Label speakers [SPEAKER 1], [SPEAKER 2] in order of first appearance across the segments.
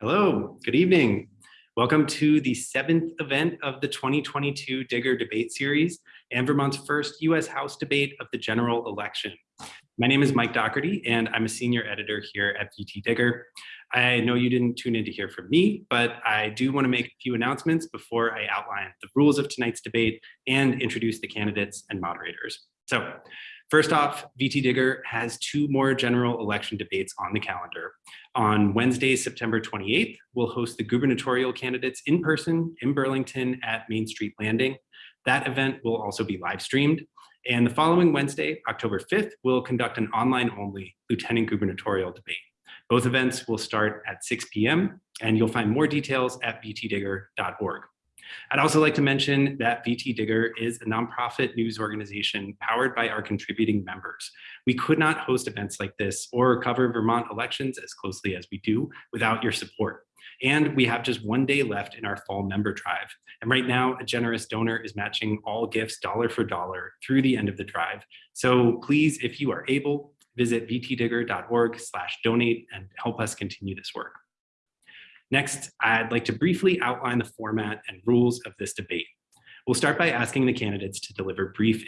[SPEAKER 1] Hello, good evening. Welcome to the seventh event of the 2022 Digger Debate Series and Vermont's first US House debate of the general election. My name is Mike Dougherty and I'm a senior editor here at VT Digger. I know you didn't tune in to hear from me, but I do want to make a few announcements before I outline the rules of tonight's debate and introduce the candidates and moderators. So First off, VT Digger has two more general election debates on the calendar. On Wednesday, September 28th, we'll host the gubernatorial candidates in person in Burlington at Main Street Landing. That event will also be live streamed. And the following Wednesday, October 5th, we'll conduct an online only lieutenant gubernatorial debate. Both events will start at 6 p.m. and you'll find more details at vtdigger.org. I'd also like to mention that VT Digger is a nonprofit news organization powered by our contributing members. We could not host events like this or cover Vermont elections as closely as we do without your support. And we have just one day left in our fall member drive. And right now, a generous donor is matching all gifts dollar for dollar through the end of the drive. So please, if you are able, visit vtdigger.org slash donate and help us continue this work. Next, I'd like to briefly outline the format and rules of this debate. We'll start by asking the candidates to deliver brief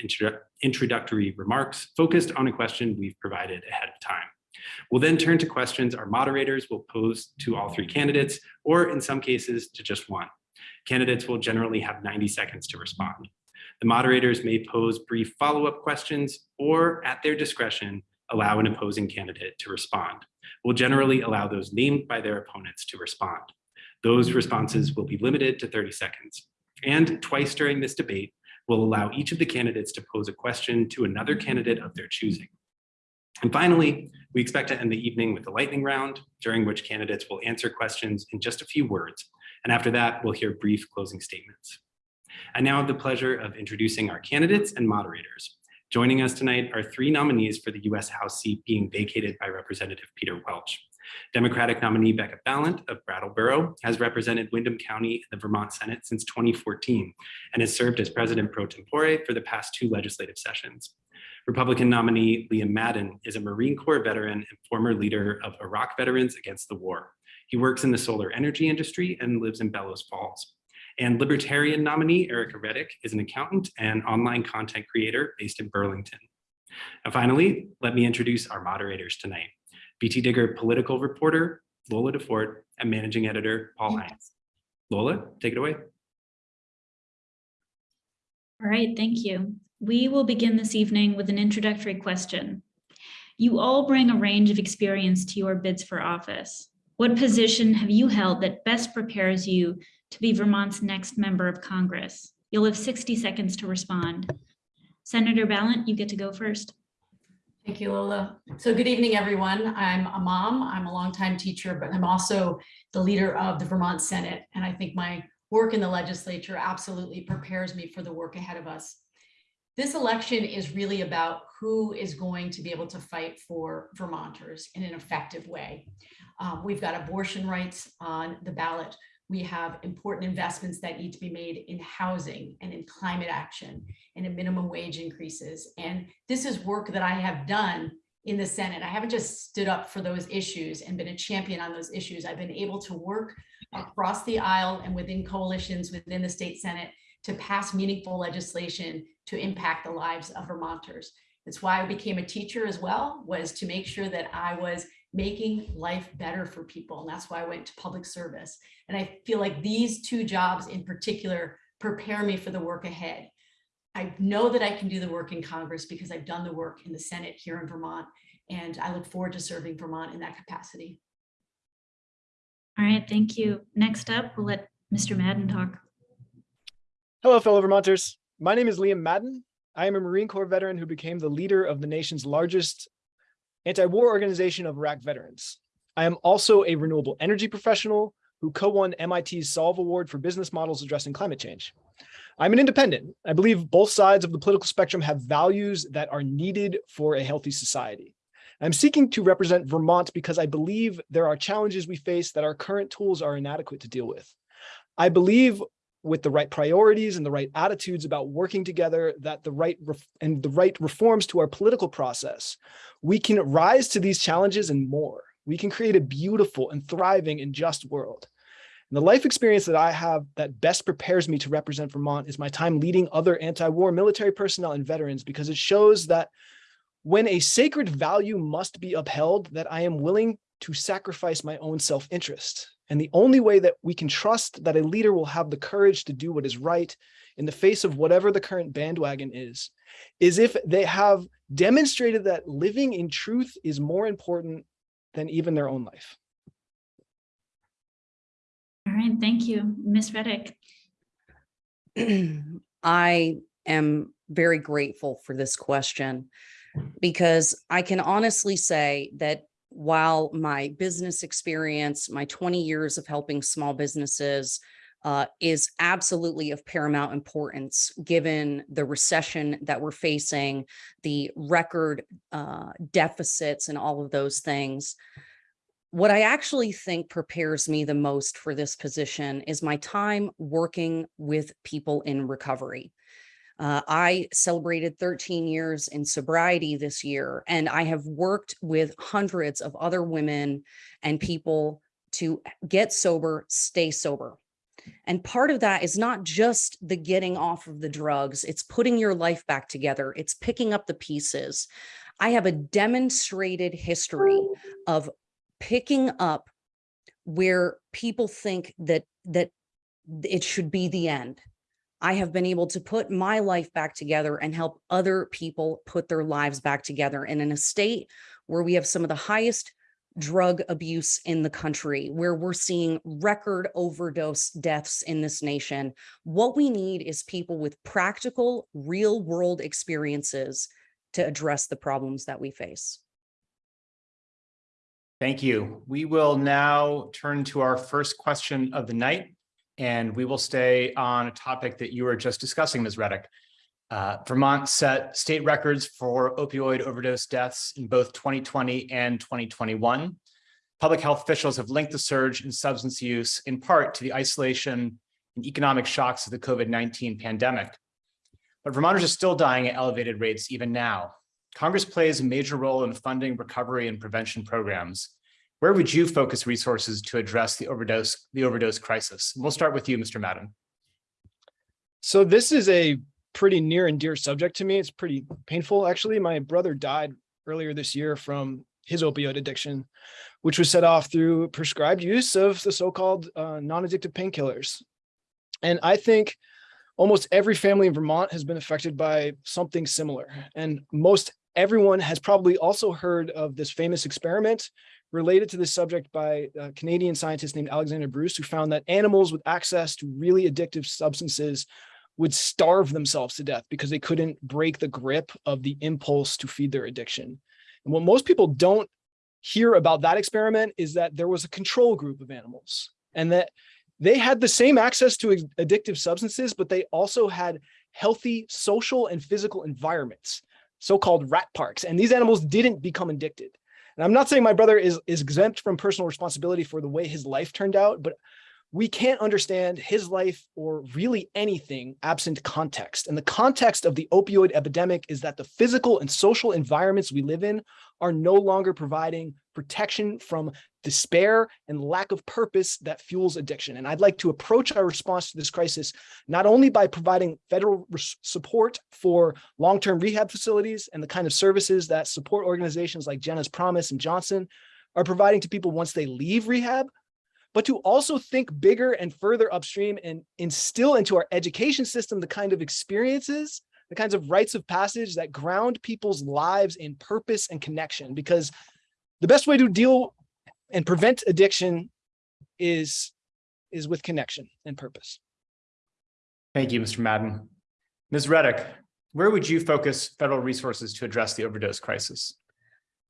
[SPEAKER 1] introductory remarks focused on a question we've provided ahead of time. We'll then turn to questions our moderators will pose to all three candidates, or in some cases to just one. Candidates will generally have 90 seconds to respond. The moderators may pose brief follow-up questions or at their discretion, allow an opposing candidate to respond will generally allow those named by their opponents to respond. Those responses will be limited to 30 seconds. And twice during this debate, will allow each of the candidates to pose a question to another candidate of their choosing. And finally, we expect to end the evening with a lightning round, during which candidates will answer questions in just a few words. And after that, we'll hear brief closing statements. I now have the pleasure of introducing our candidates and moderators. Joining us tonight are three nominees for the U.S. House seat being vacated by Representative Peter Welch. Democratic nominee Becca Balint of Brattleboro has represented Windham County in the Vermont Senate since 2014 and has served as president pro tempore for the past two legislative sessions. Republican nominee Liam Madden is a Marine Corps veteran and former leader of Iraq Veterans Against the War. He works in the solar energy industry and lives in Bellows Falls. And Libertarian nominee Ericka Redic is an accountant and online content creator based in Burlington. And finally, let me introduce our moderators tonight. VT Digger political reporter Lola Duffort and managing editor Paul Heintz. Lola, take it away.
[SPEAKER 2] All right, thank you. We will begin this evening with an introductory question. You all bring a range of experience to your bids for office. What position have you held that best prepares you to be Vermont's next member of Congress. You'll have 60 seconds to respond. Senator Balint, you get to go first.
[SPEAKER 3] Thank you, Lola. So good evening, everyone. I'm a mom, I'm a longtime teacher, but I'm also the leader of the Vermont Senate. And I think my work in the legislature absolutely prepares me for the work ahead of us. This election is really about who is going to be able to fight for Vermonters in an effective way. Um, we've got abortion rights on the ballot. We have important investments that need to be made in housing and in climate action and in minimum wage increases. And this is work that I have done in the Senate. I haven't just stood up for those issues and been a champion on those issues. I've been able to work across the aisle and within coalitions within the state Senate to pass meaningful legislation to impact the lives of Vermonters. That's why I became a teacher as well, was to make sure that I was making life better for people. And that's why I went to public service. And I feel like these two jobs in particular prepare me for the work ahead. I know that I can do the work in Congress because I've done the work in the Senate here in Vermont. And I look forward to serving Vermont in that capacity.
[SPEAKER 2] All right, thank you. Next up, we'll let Mr. Madden talk.
[SPEAKER 4] Hello, fellow Vermonters. My name is Liam Madden. I am a Marine Corps veteran who became the leader of the nation's largest anti-war organization of Iraq veterans. I am also a renewable energy professional who co-won MIT's Solve Award for business models addressing climate change. I'm an independent. I believe both sides of the political spectrum have values that are needed for a healthy society. I'm seeking to represent Vermont because I believe there are challenges we face that our current tools are inadequate to deal with. I believe with the right priorities and the right attitudes about working together that the right and the right reforms to our political process, we can rise to these challenges and more. we can create a beautiful and thriving and just world. And the life experience that I have that best prepares me to represent Vermont is my time leading other anti-war military personnel and veterans because it shows that when a sacred value must be upheld, that I am willing to sacrifice my own self-interest. And the only way that we can trust that a leader will have the courage to do what is right in the face of whatever the current bandwagon is, is if they have demonstrated that living in truth is more important than even their own life.
[SPEAKER 2] All right, thank you. Ms. Redic.
[SPEAKER 5] I am very grateful for this question because I can honestly say that while my business experience, my 20 years of helping small businesses uh, is absolutely of paramount importance, given the recession that we're facing, the record uh, deficits and all of those things. What I actually think prepares me the most for this position is my time working with people in recovery. Uh, I celebrated 13 years in sobriety this year, and I have worked with hundreds of other women and people to get sober, stay sober. And part of that is not just the getting off of the drugs, it's putting your life back together, it's picking up the pieces. I have a demonstrated history of picking up where people think that that it should be the end. I have been able to put my life back together and help other people put their lives back together. And in a state where we have some of the highest drug abuse in the country, where we're seeing record overdose deaths in this nation, what we need is people with practical, real world experiences to address the problems that we face.
[SPEAKER 6] Thank you. We will now turn to our first question of the night, and we will stay on a topic that you were just discussing, Ms. Redic. Uh, Vermont set state records for opioid overdose deaths in both 2020 and 2021. Public health officials have linked the surge in substance use in part to the isolation and economic shocks of the COVID-19 pandemic. But Vermonters are still dying at elevated rates even now. Congress plays a major role in funding recovery and prevention programs. Where would you focus resources to address the overdose, the overdose crisis? We'll start with you, Mr. Madden.
[SPEAKER 4] So this is a pretty near and dear subject to me. It's pretty painful, actually. My brother died earlier this year from his opioid addiction, which was set off through prescribed use of the so-called uh, non-addictive painkillers. And I think almost every family in Vermont has been affected by something similar. And most everyone has probably also heard of this famous experiment related to this subject by a Canadian scientist named Alexander Bruce, who found that animals with access to really addictive substances would starve themselves to death because they couldn't break the grip of the impulse to feed their addiction. And what most people don't hear about that experiment is that there was a control group of animals and that they had the same access to addictive substances, but they also had healthy social and physical environments, so-called rat parks. And these animals didn't become addicted. And I'm not saying my brother is, is exempt from personal responsibility for the way his life turned out, but we can't understand his life or really anything absent context. And the context of the opioid epidemic is that the physical and social environments we live in are no longer providing protection from despair and lack of purpose that fuels addiction. And I'd like to approach our response to this crisis not only by providing federal support for long-term rehab facilities and the kind of services that support organizations like Jenna's Promise and Johnson are providing to people once they leave rehab, but to also think bigger and further upstream and instill into our education system the kind of experiences, the kinds of rites of passage that ground people's lives in purpose and connection. Because the best way to deal and prevent addiction is, is with connection and purpose.
[SPEAKER 6] Thank you, Mr. Madden. Ms. Redic, where would you focus federal resources to address the overdose crisis?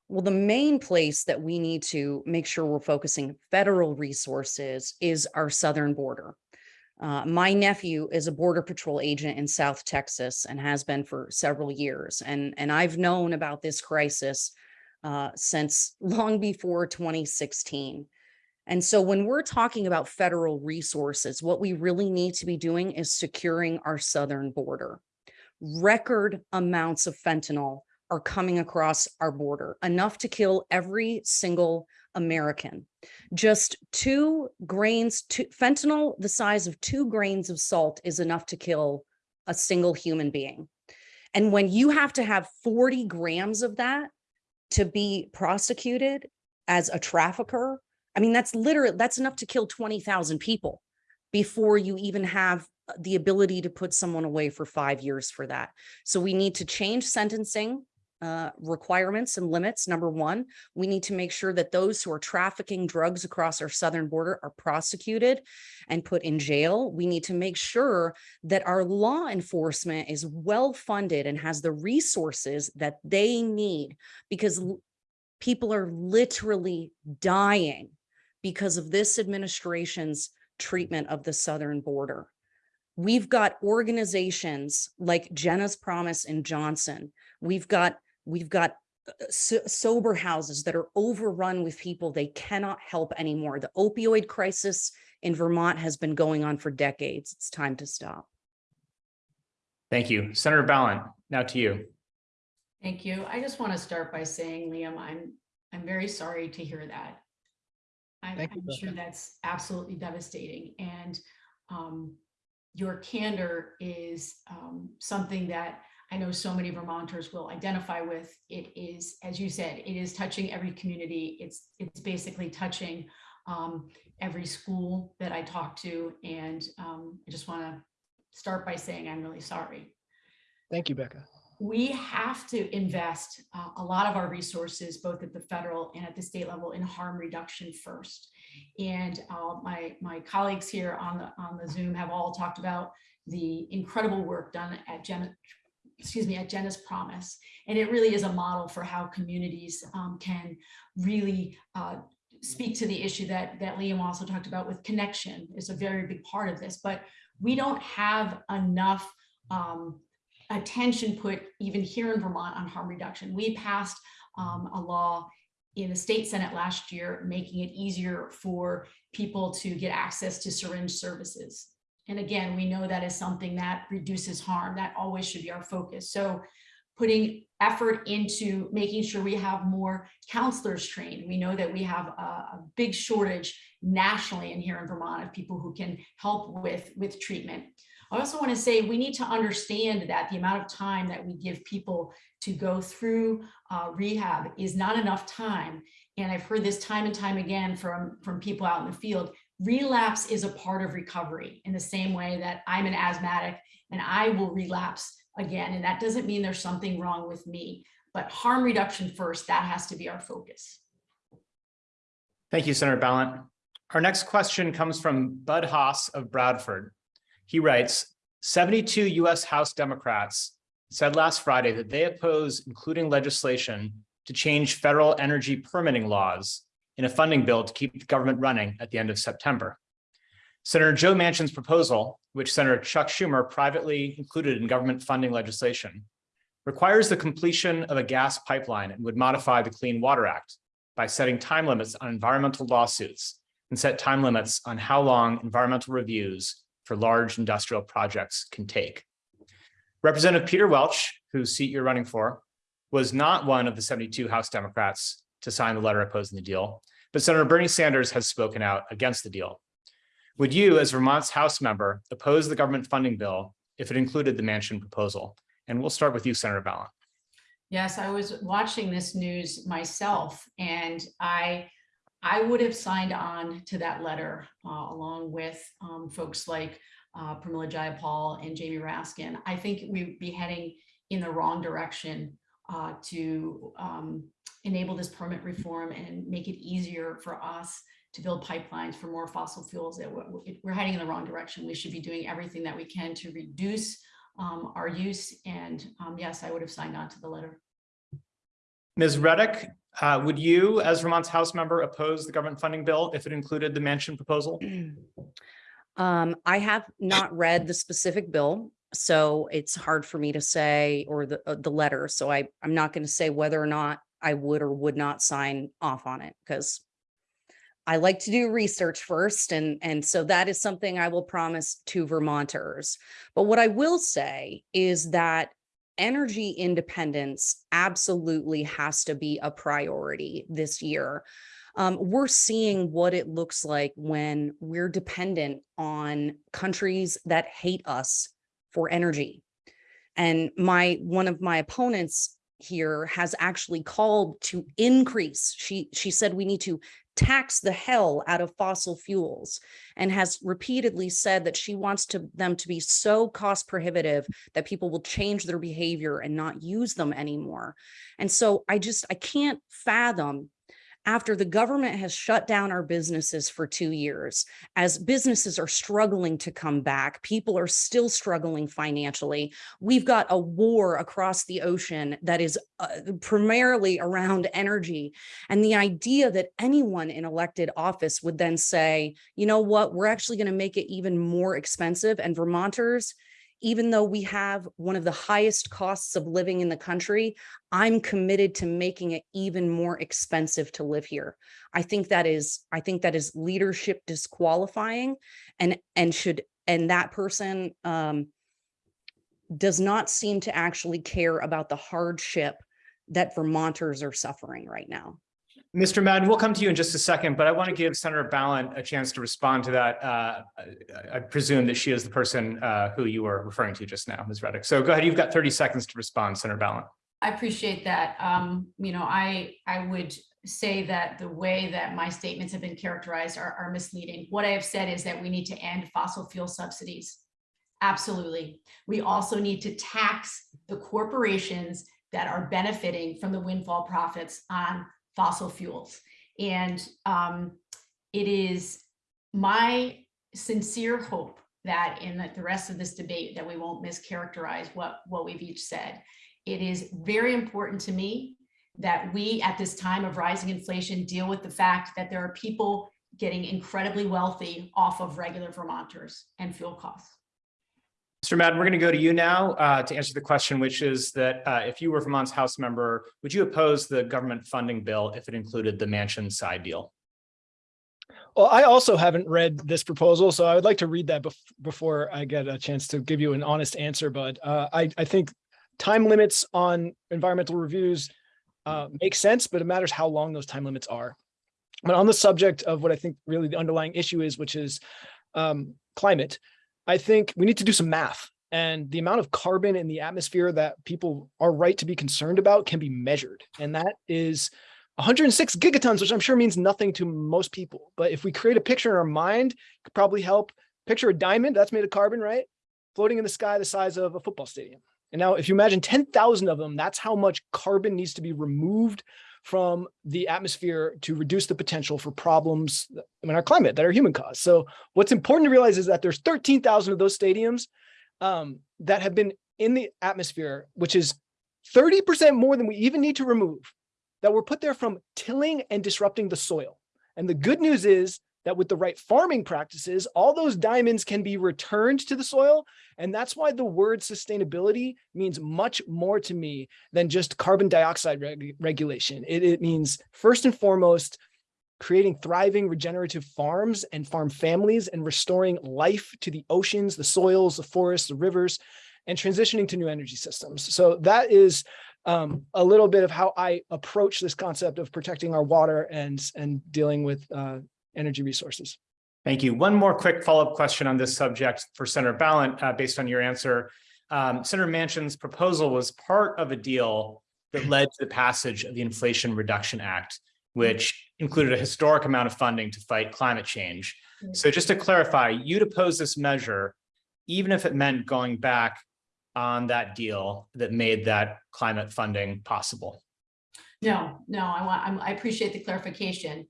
[SPEAKER 5] Well, the main place that we need to make sure we're focusing federal resources is our southern border. Uh, my nephew is a border patrol agent in South Texas and has been for several years. And, and I've known about this crisis uh, since long before 2016. And so when we're talking about federal resources, what we really need to be doing is securing our southern border. Record amounts of fentanyl are coming across our border, enough to kill every single American. Just two grains, two, fentanyl, the size of two grains of salt is enough to kill a single human being. And when you have to have 40 grams of that to be prosecuted as a trafficker, I mean, that's literally, that's enough to kill 20,000 people before you even have uh, the ability to put someone away for five years for that. So we need to change sentencing uh, requirements and limits. Number one, we need to make sure that those who are trafficking drugs across our southern border are prosecuted and put in jail. We need to make sure that our law enforcement is well funded and has the resources that they need because people are literally dying because of this administration's treatment of the southern border. We've got organizations like Jenna's Promise and Johnson. We've got, we've got uh, so- sober houses that are overrun with people they cannot help anymore. The opioid crisis in Vermont has been going on for decades. It's time to stop.
[SPEAKER 6] Thank you. Senator Balint, now to you.
[SPEAKER 3] Thank you. I just want to start by saying, Liam, I'm, I'm very sorry to hear that. I'm,
[SPEAKER 4] Thank you,
[SPEAKER 3] I'm sure that's absolutely devastating and um, your candor is um, something that I know so many Vermonters will identify with. It is, as you said, it is touching every community. It's, it's basically touching um, every school that I talk to. And um, I just want to start by saying I'm really sorry
[SPEAKER 4] Thank you, Becca.
[SPEAKER 3] we have to invest uh, a lot of our resources, both at the federal and at the state level, in harm reduction first. And uh, my my colleagues here on the on the Zoom have all talked about the incredible work done at Jenna, excuse me, at Jenna's Promise, and it really is a model for how communities um, can really uh, speak to the issue that that Liam also talked about with connection is a very big part of this. But we don't have enough. Um, attention put even here in Vermont on harm reduction. We passed um, a law in the state senate last year, making it easier for people to get access to syringe services. And again, we know that is something that reduces harm. That always should be our focus. So putting effort into making sure we have more counselors trained. We know that we have a, a big shortage nationally and here in Vermont of people who can help with, with treatment. I also want to say we need to understand that the amount of time that we give people to go through uh, rehab is not enough time. And I've heard this time and time again from, from people out in the field. Relapse is a part of recovery in the same way that I'm an asthmatic and I will relapse again. And that doesn't mean there's something wrong with me, but harm reduction first, that has to be our focus.
[SPEAKER 6] Thank you, Senator Balint. Our next question comes from Bud Haas of Bradford. He writes, 72 US House Democrats said last Friday that they oppose including legislation to change federal energy permitting laws in a funding bill to keep the government running at the end of September. Senator Joe Manchin's proposal, which Senator Chuck Schumer privately included in government funding legislation, requires the completion of a gas pipeline and would modify the Clean Water Act by setting time limits on environmental lawsuits and set time limits on how long environmental reviews for large industrial projects can take. Representative Peter Welch, whose seat you're running for, was not one of the 72 House Democrats to sign the letter opposing the deal, but Senator Bernie Sanders has spoken out against the deal. Would you, as Vermont's House member, oppose the government funding bill if it included the Manchin proposal? And we'll start with you, Senator Balint.
[SPEAKER 3] Yes, I was watching this news myself and I, I would have signed on to that letter uh, along with um, folks like uh, Pramila Jayapal and Jamie Raskin. I think we'd be heading in the wrong direction uh, to um, enable this permit reform and make it easier for us to build pipelines for more fossil fuels. That we're, we're heading in the wrong direction. We should be doing everything that we can to reduce um, our use. And um, yes, I would have signed on to the letter.
[SPEAKER 6] Ms. Redic, uh, would you, as Vermont's House member, oppose the government funding bill if it included the Manchin proposal?
[SPEAKER 5] Um, I have not read the specific bill, so it's hard for me to say, or the, uh, the letter, so I, I'm not going to say whether or not I would or would not sign off on it, because I like to do research first, and, and so that is something I will promise to Vermonters. But what I will say is that energy independence absolutely has to be a priority this year. Um, we're seeing what it looks like when we're dependent on countries that hate us for energy. And my, one of my opponents here has actually called to increase. She, she said we need to tax the hell out of fossil fuels and has repeatedly said that she wants to them to be so cost prohibitive that people will change their behavior and not use them anymore. And so I just, I can't fathom after the government has shut down our businesses for two years, as businesses are struggling to come back, people are still struggling financially. We've got a war across the ocean that is uh, primarily around energy. And the idea that anyone in elected office would then say, you know what, we're actually going to make it even more expensive. And Vermonters, even though we have one of the highest costs of living in the country, I'm committed to making it even more expensive to live here. I think that is, I think that is leadership disqualifying and, and should, and that person um, does not seem to actually care about the hardship that Vermonters are suffering right now.
[SPEAKER 6] Mr. Madden, we'll come to you in just a second, but I want to give Senator Balint a chance to respond to that. Uh, I- presume that she is the person uh, who you were referring to just now, Ms. Redic. So go ahead, you've got 30 seconds to respond, Senator Balint.
[SPEAKER 3] I appreciate that. Um, you know, I, I would say that the way that my statements have been characterized are, are misleading. What I have said is that we need to end fossil fuel subsidies. Absolutely. We also need to tax the corporations that are benefiting from the windfall profits on fossil fuels. And um, it is my sincere hope that in the- the rest of this debate that we won't mischaracterize what, what we've each said. It is very important to me that we, at this time of rising inflation, deal with the fact that there are people getting incredibly wealthy off of regular Vermonters and fuel costs.
[SPEAKER 6] Mr. Madden, we're going to go to you now uh, to answer the question, which is that uh, if you were Vermont's House member, would you oppose the government funding bill if it included the Manchin side deal?
[SPEAKER 4] Well, I also haven't read this proposal, so I would like to read that bef- before I get a chance to give you an honest answer. But uh, I, I think time limits on environmental reviews uh, make sense, but it matters how long those time limits are. But on the subject of what I think really the underlying issue is, which is um, climate, I think we need to do some math. And the amount of carbon in the atmosphere that people are right to be concerned about can be measured. And that is 106 gigatons, which I'm sure means nothing to most people. But if we create a picture in our mind, could probably help. Picture a diamond that's made of carbon, right? Floating in the sky the size of a football stadium. And now if you imagine 10,000 of them, that's how much carbon needs to be removed from the atmosphere to reduce the potential for problems in our climate that are human caused. So what's important to realize is that there's 13,000 of those stadiums um, that have been in the atmosphere, which is 30% more than we even need to remove that were put there from tilling and disrupting the soil. And the good news is that with the right farming practices, all those diamonds can be returned to the soil. And that's why the word sustainability means much more to me than just carbon dioxide reg regulation. It, it means first and foremost, creating thriving regenerative farms and farm families and restoring life to the oceans, the soils, the forests, the rivers, and transitioning to new energy systems. So that is um, a little bit of how I approach this concept of protecting our water and, and dealing with uh, energy resources.
[SPEAKER 6] Thank you. One more quick follow-up question on this subject for Senator Balint, uh, based on your answer. Um, Senator Manchin's proposal was part of a deal that led to the passage of the Inflation Reduction Act, which included a historic amount of funding to fight climate change. So just to clarify, you'd oppose this measure, even if it meant going back on that deal that made that climate funding possible.
[SPEAKER 3] No, no, I want, I'm- I appreciate the clarification.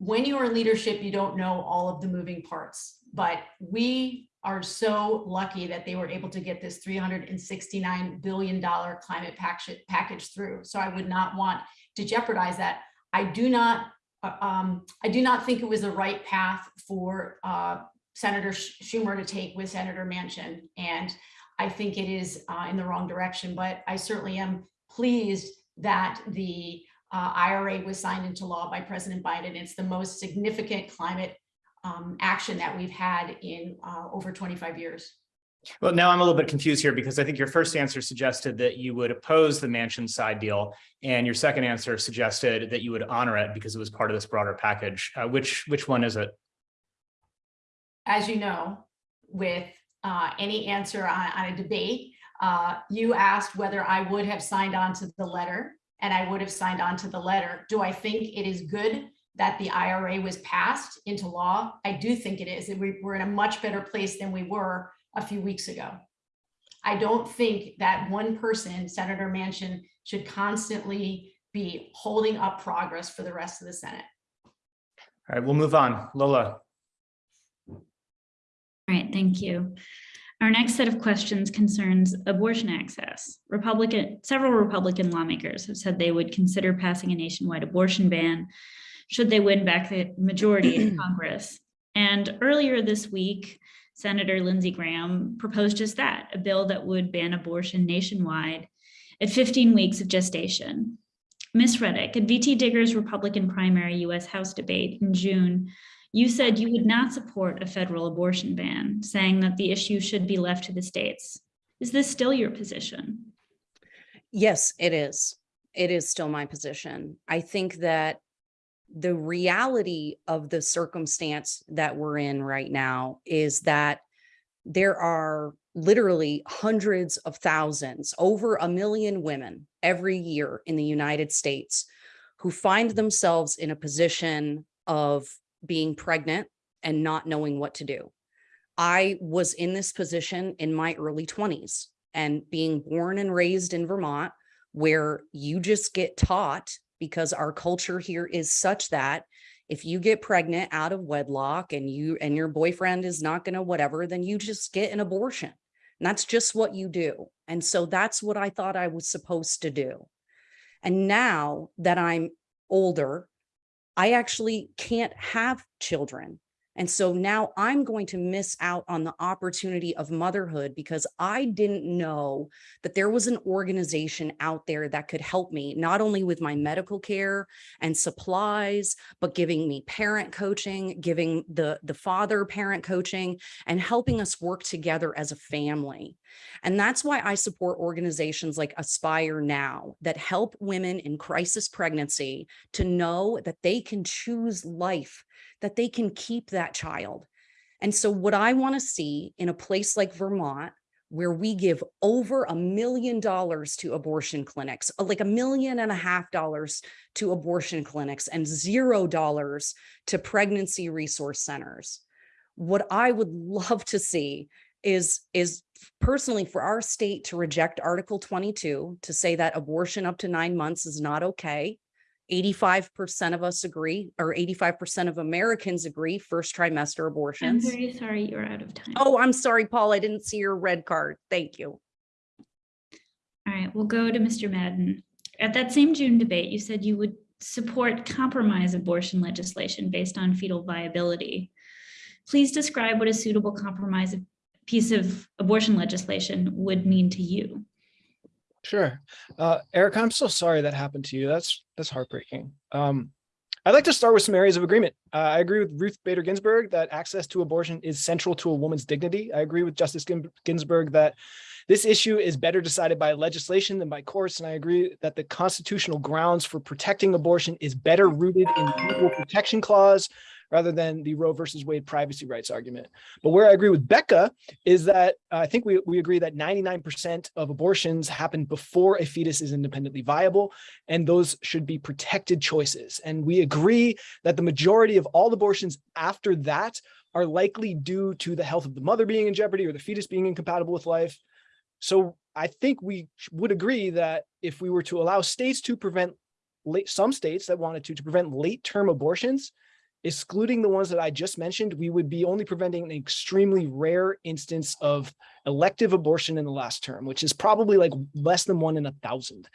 [SPEAKER 3] When you are in leadership, you don't know all of the moving parts, but we are so lucky that they were able to get this three hundred and sixty-nine billion dollar climate package, package through. So I would not want to jeopardize that. I do not, uh, um, I do not think it was the right path for uh, Senator Schumer to take with Senator Manchin. And I think it is uh, in the wrong direction, but I certainly am pleased that the uh, IRA was signed into law by President Biden. It's the most significant climate um, action that we've had in uh, over 25 years.
[SPEAKER 6] Well, now I'm a little bit confused here because I think your first answer suggested that you would oppose the Manchin side deal. And your second answer suggested that you would honor it because it was part of this broader package. Uh, which, which one is it?
[SPEAKER 3] As you know, with uh, any answer on, on a debate, uh, you asked whether I would have signed on to the letter and I would have signed on to the letter. Do I think it is good that the IRA was passed into law? I do think it is. And we, we're in a much better place than we were a few weeks ago. I don't think that one person, Senator Manchin, should constantly be holding up progress for the rest of the Senate.
[SPEAKER 6] All right, we'll move on. Lola.
[SPEAKER 2] All right, thank you. Our next set of questions concerns abortion access. Republican, several Republican lawmakers have said they would consider passing a nationwide abortion ban should they win back the majority in Congress. And earlier this week, Senator Lindsey Graham proposed just that, a bill that would ban abortion nationwide at 15 weeks of gestation. Ms. Redic, at VT Digger's Republican primary US House debate in June, you said you would not support a federal abortion ban, saying that the issue should be left to the states. Is this still your position?
[SPEAKER 5] Yes, it is. It is still my position. I think that the reality of the circumstance that we're in right now is that there are literally hundreds of thousands, over a million women every year in the United States who find themselves in a position of being pregnant and not knowing what to do. I was in this position in my early 20s and being born and raised in Vermont, where you just get taught because our culture here is such that if you get pregnant out of wedlock and you and your boyfriend is not going to whatever, then you just get an abortion. And that's just what you do. And so that's what I thought I was supposed to do. And now that I'm older, I actually can't have children. And so now I'm going to miss out on the opportunity of motherhood because I didn't know that there was an organization out there that could help me, not only with my medical care and supplies, but giving me parent coaching, giving the, the father parent coaching, and helping us work together as a family. And that's why I support organizations like Aspire Now that help women in crisis pregnancy to know that they can choose life that they can keep that child. And so what I want to see in a place like Vermont, where we give over a million dollars to abortion clinics, uh, like a million and a half dollars to abortion clinics and zero dollars to pregnancy resource centers. What I would love to see is, is personally for our state to reject Article 22 to say that abortion up to nine months is not okay 85% of us agree, or 85% of Americans agree, first trimester abortions.
[SPEAKER 2] I'm very sorry you're out of time.
[SPEAKER 5] Oh, I'm sorry, Paul, I didn't see your red card. Thank you.
[SPEAKER 2] All right, we'll go to Mr. Madden. At that same June debate, you said you would support compromise abortion legislation based on fetal viability. Please describe what a suitable compromise piece of abortion legislation would mean to you.
[SPEAKER 4] Sure. Uh, Eric, I'm so sorry that happened to you. That's that's heartbreaking. Um, I'd like to start with some areas of agreement. Uh, I agree with Ruth Bader Ginsburg that access to abortion is central to a woman's dignity. I agree with Justice Ginsburg that this issue is better decided by legislation than by courts. And I agree that the constitutional grounds for protecting abortion is better rooted in the equal protection clause rather than the Roe versus Wade privacy rights argument. But where I agree with Becca is that uh, I think we, we agree that 99% of abortions happen before a fetus is independently viable, and those should be protected choices. And we agree that the majority of all abortions after that are likely due to the health of the mother being in jeopardy or the fetus being incompatible with life. So I think we would agree that if we were to allow states to prevent late, some states that wanted to, to prevent late term abortions, excluding the ones that I just mentioned, we would be only preventing an extremely rare instance of elective abortion in the last term, which is probably like less than one in a thousand.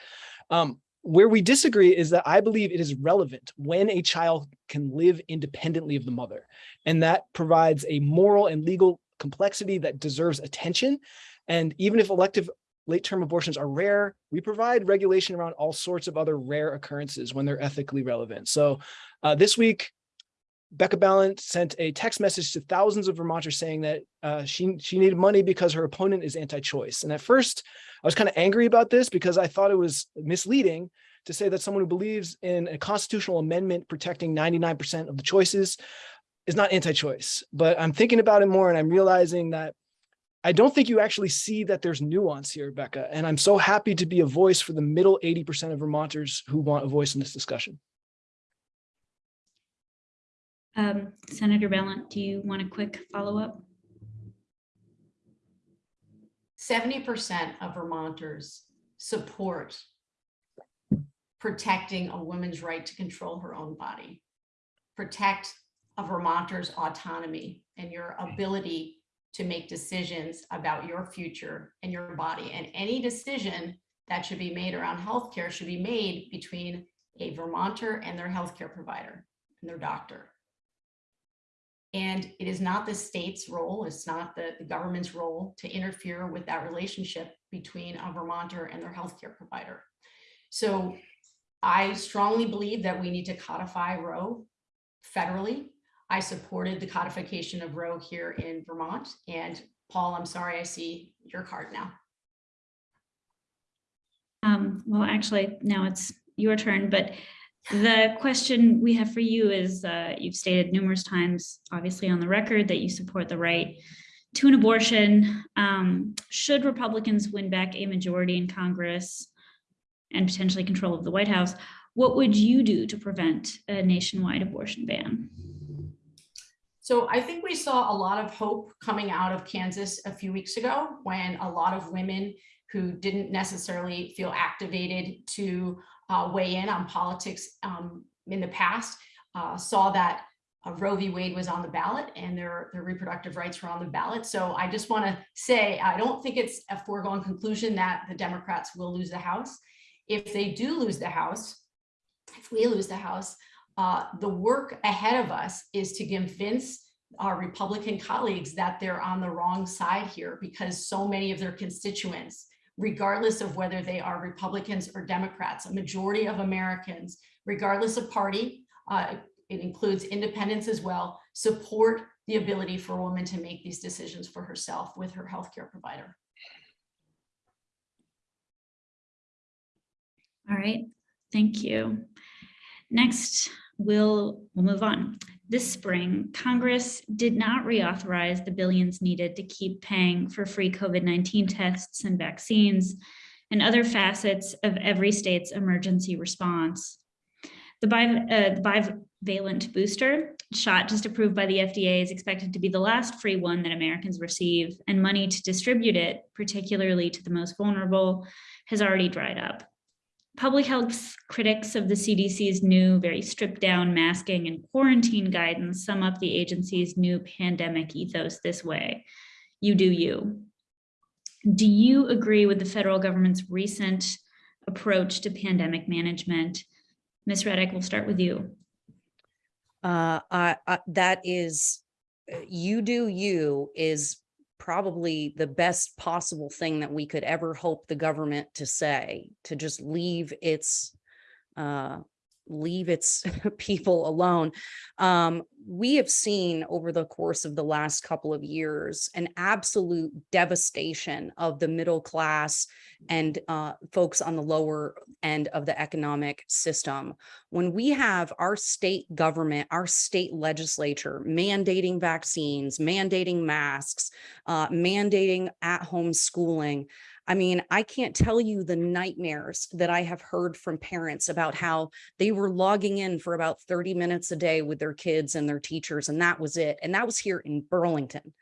[SPEAKER 4] Um, where we disagree is that I believe it is relevant when a child can live independently of the mother. And that provides a moral and legal complexity that deserves attention. And even if elective late-term abortions are rare, we provide regulation around all sorts of other rare occurrences when they're ethically relevant. So uh, this week, Becca Balint sent a text message to thousands of Vermonters saying that uh, she, she needed money because her opponent is anti-choice. And at first, I was kind of angry about this because I thought it was misleading to say that someone who believes in a constitutional amendment protecting 99% of the choices is not anti-choice. But I'm thinking about it more and I'm realizing that I don't think you actually see that there's nuance here, Becca. And I'm so happy to be a voice for the middle 80% of Vermonters who want a voice in this discussion.
[SPEAKER 2] Um, Senator Balint, do you want a quick follow-up?
[SPEAKER 3] Seventy percent of Vermonters support protecting a woman's right to control her own body. Protect a Vermonter's autonomy and your ability to make decisions about your future and your body. And any decision that should be made around healthcare should be made between a Vermonter and their healthcare provider and their doctor. And it is not the state's role, it's not the, the government's role to interfere with that relationship between a Vermonter and their healthcare provider. So I strongly believe that we need to codify Roe federally. I supported the codification of Roe here in Vermont. And Paul, I'm sorry, I see your card now.
[SPEAKER 2] Um, well, actually, now it's your turn, but the question we have for you is, uh, you've stated numerous times, obviously on the record, that you support the right to an abortion. Um, should Republicans win back a majority in Congress and potentially control of the White House, what would you do to prevent a nationwide abortion ban?
[SPEAKER 3] So I think we saw a lot of hope coming out of Kansas a few weeks ago when a lot of women who didn't necessarily feel activated to uh, weigh in on politics um, in the past uh, saw that uh, Roe v. Wade was on the ballot and their, their reproductive rights were on the ballot. So I just want to say, I don't think it's a foregone conclusion that the Democrats will lose the House. If they do lose the House, if we lose the House, uh, the work ahead of us is to convince our Republican colleagues that they're on the wrong side here because so many of their constituents, regardless of whether they are Republicans or Democrats, a majority of Americans, regardless of party, uh, it includes independents as well, support the ability for a woman to make these decisions for herself with her healthcare provider.
[SPEAKER 2] All right, thank you. Next, we'll, we'll move on. This spring, Congress did not reauthorize the billions needed to keep paying for free COVID-19 tests and vaccines and other facets of every state's emergency response. The, uh, bivalent booster shot just approved by the FDA is expected to be the last free one that Americans receive and money to distribute it, particularly to the most vulnerable, has already dried up. Public health critics of the CDC's new, very stripped down masking and quarantine guidance sum up the agency's new pandemic ethos this way. You do you. Do you agree with the federal government's recent approach to pandemic management? Ms. Redic, we'll start with you.
[SPEAKER 5] Uh, I, I, that is, uh, you do you is probably the best possible thing that we could ever hope the government to say, to just leave its, uh, leave its people alone. Um, we have seen over the course of the last couple of years an absolute devastation of the middle class and uh, folks on the lower end of the economic system. When we have our state government, our state legislature mandating vaccines, mandating masks, uh, mandating at-home schooling, I mean, I can't tell you the nightmares that I have heard from parents about how they were logging in for about 30 minutes a day with their kids and their teachers, and that was it. And that was here in Burlington.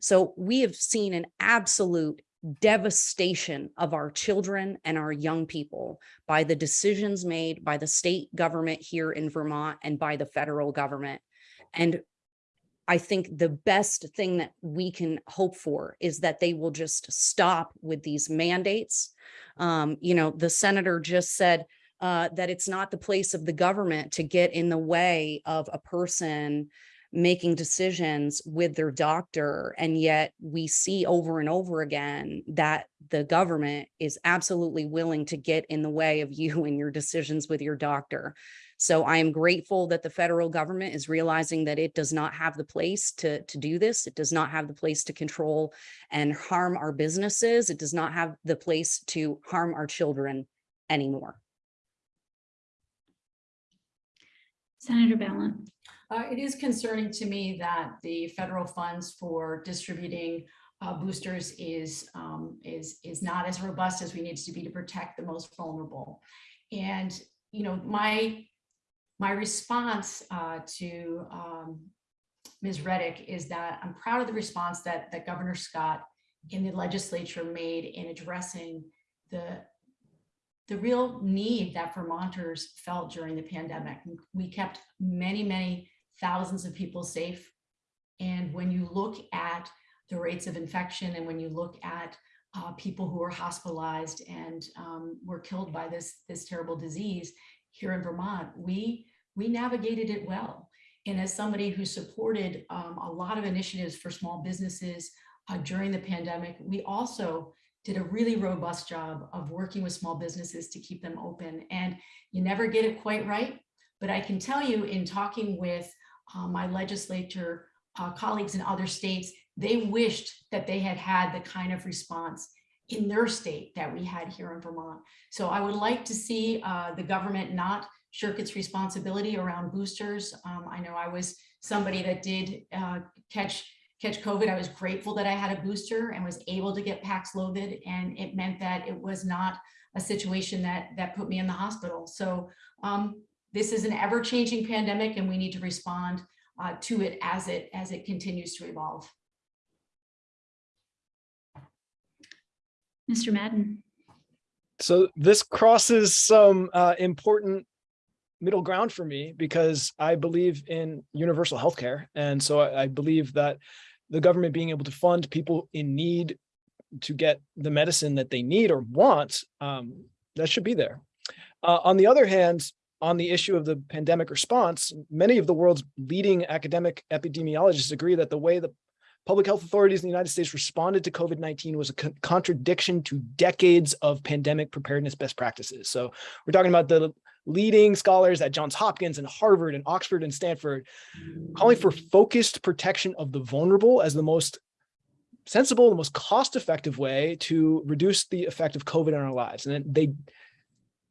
[SPEAKER 5] So we have seen an absolute devastation of our children and our young people by the decisions made by the state government here in Vermont and by the federal government. And I think the best thing that we can hope for is that they will just stop with these mandates. Um, you know, the senator just said uh, that it's not the place of the government to get in the way of a person making decisions with their doctor. And yet we see over and over again that the government is absolutely willing to get in the way of you and your decisions with your doctor. So I am grateful that the federal government is realizing that it does not have the place to, to do this. It does not have the place to control and harm our businesses. It does not have the place to harm our children anymore.
[SPEAKER 2] Senator Balint.
[SPEAKER 3] Uh, it is concerning to me that the federal funds for distributing uh, boosters is, um, is, is not as robust as we need to be to protect the most vulnerable. And, you know, my, my response uh, to um, Ms. Redic is that I'm proud of the response that, that Governor Scott in the legislature made in addressing the the real need that Vermonters felt during the pandemic. We kept many, many thousands of people safe. And when you look at the rates of infection and when you look at uh, people who were hospitalized and um, were killed by this, this terrible disease here in Vermont, we, we navigated it well. And as somebody who supported um, a lot of initiatives for small businesses uh, during the pandemic, we also did a really robust job of working with small businesses to keep them open. And you never get it quite right. But I can tell you in talking with uh, my legislature uh, colleagues in other states, they wished that they had had the kind of response in their state that we had here in Vermont. So I would like to see uh, the government not shirk its responsibility around boosters. Um, I know I was somebody that did uh, catch catch COVID, I was grateful that I had a booster and was able to get Paxlovid. And it meant that it was not a situation that, that put me in the hospital. So um, this is an ever changing pandemic and we need to respond uh, to it as it as it continues to evolve.
[SPEAKER 2] Mr. Madden.
[SPEAKER 4] So this crosses some uh, important middle ground for me because I believe in universal healthcare. And so I, I believe that the government being able to fund people in need to get the medicine that they need or want, um, that should be there. Uh, on the other hand, on the issue of the pandemic response, many of the world's leading academic epidemiologists agree that the way the public health authorities in the United States responded to COVID-19 was a co contradiction to decades of pandemic preparedness best practices. So we're talking about the leading scholars at Johns Hopkins and Harvard and Oxford and Stanford, calling for focused protection of the vulnerable as the most sensible, the most cost-effective way to reduce the effect of COVID in our lives. And they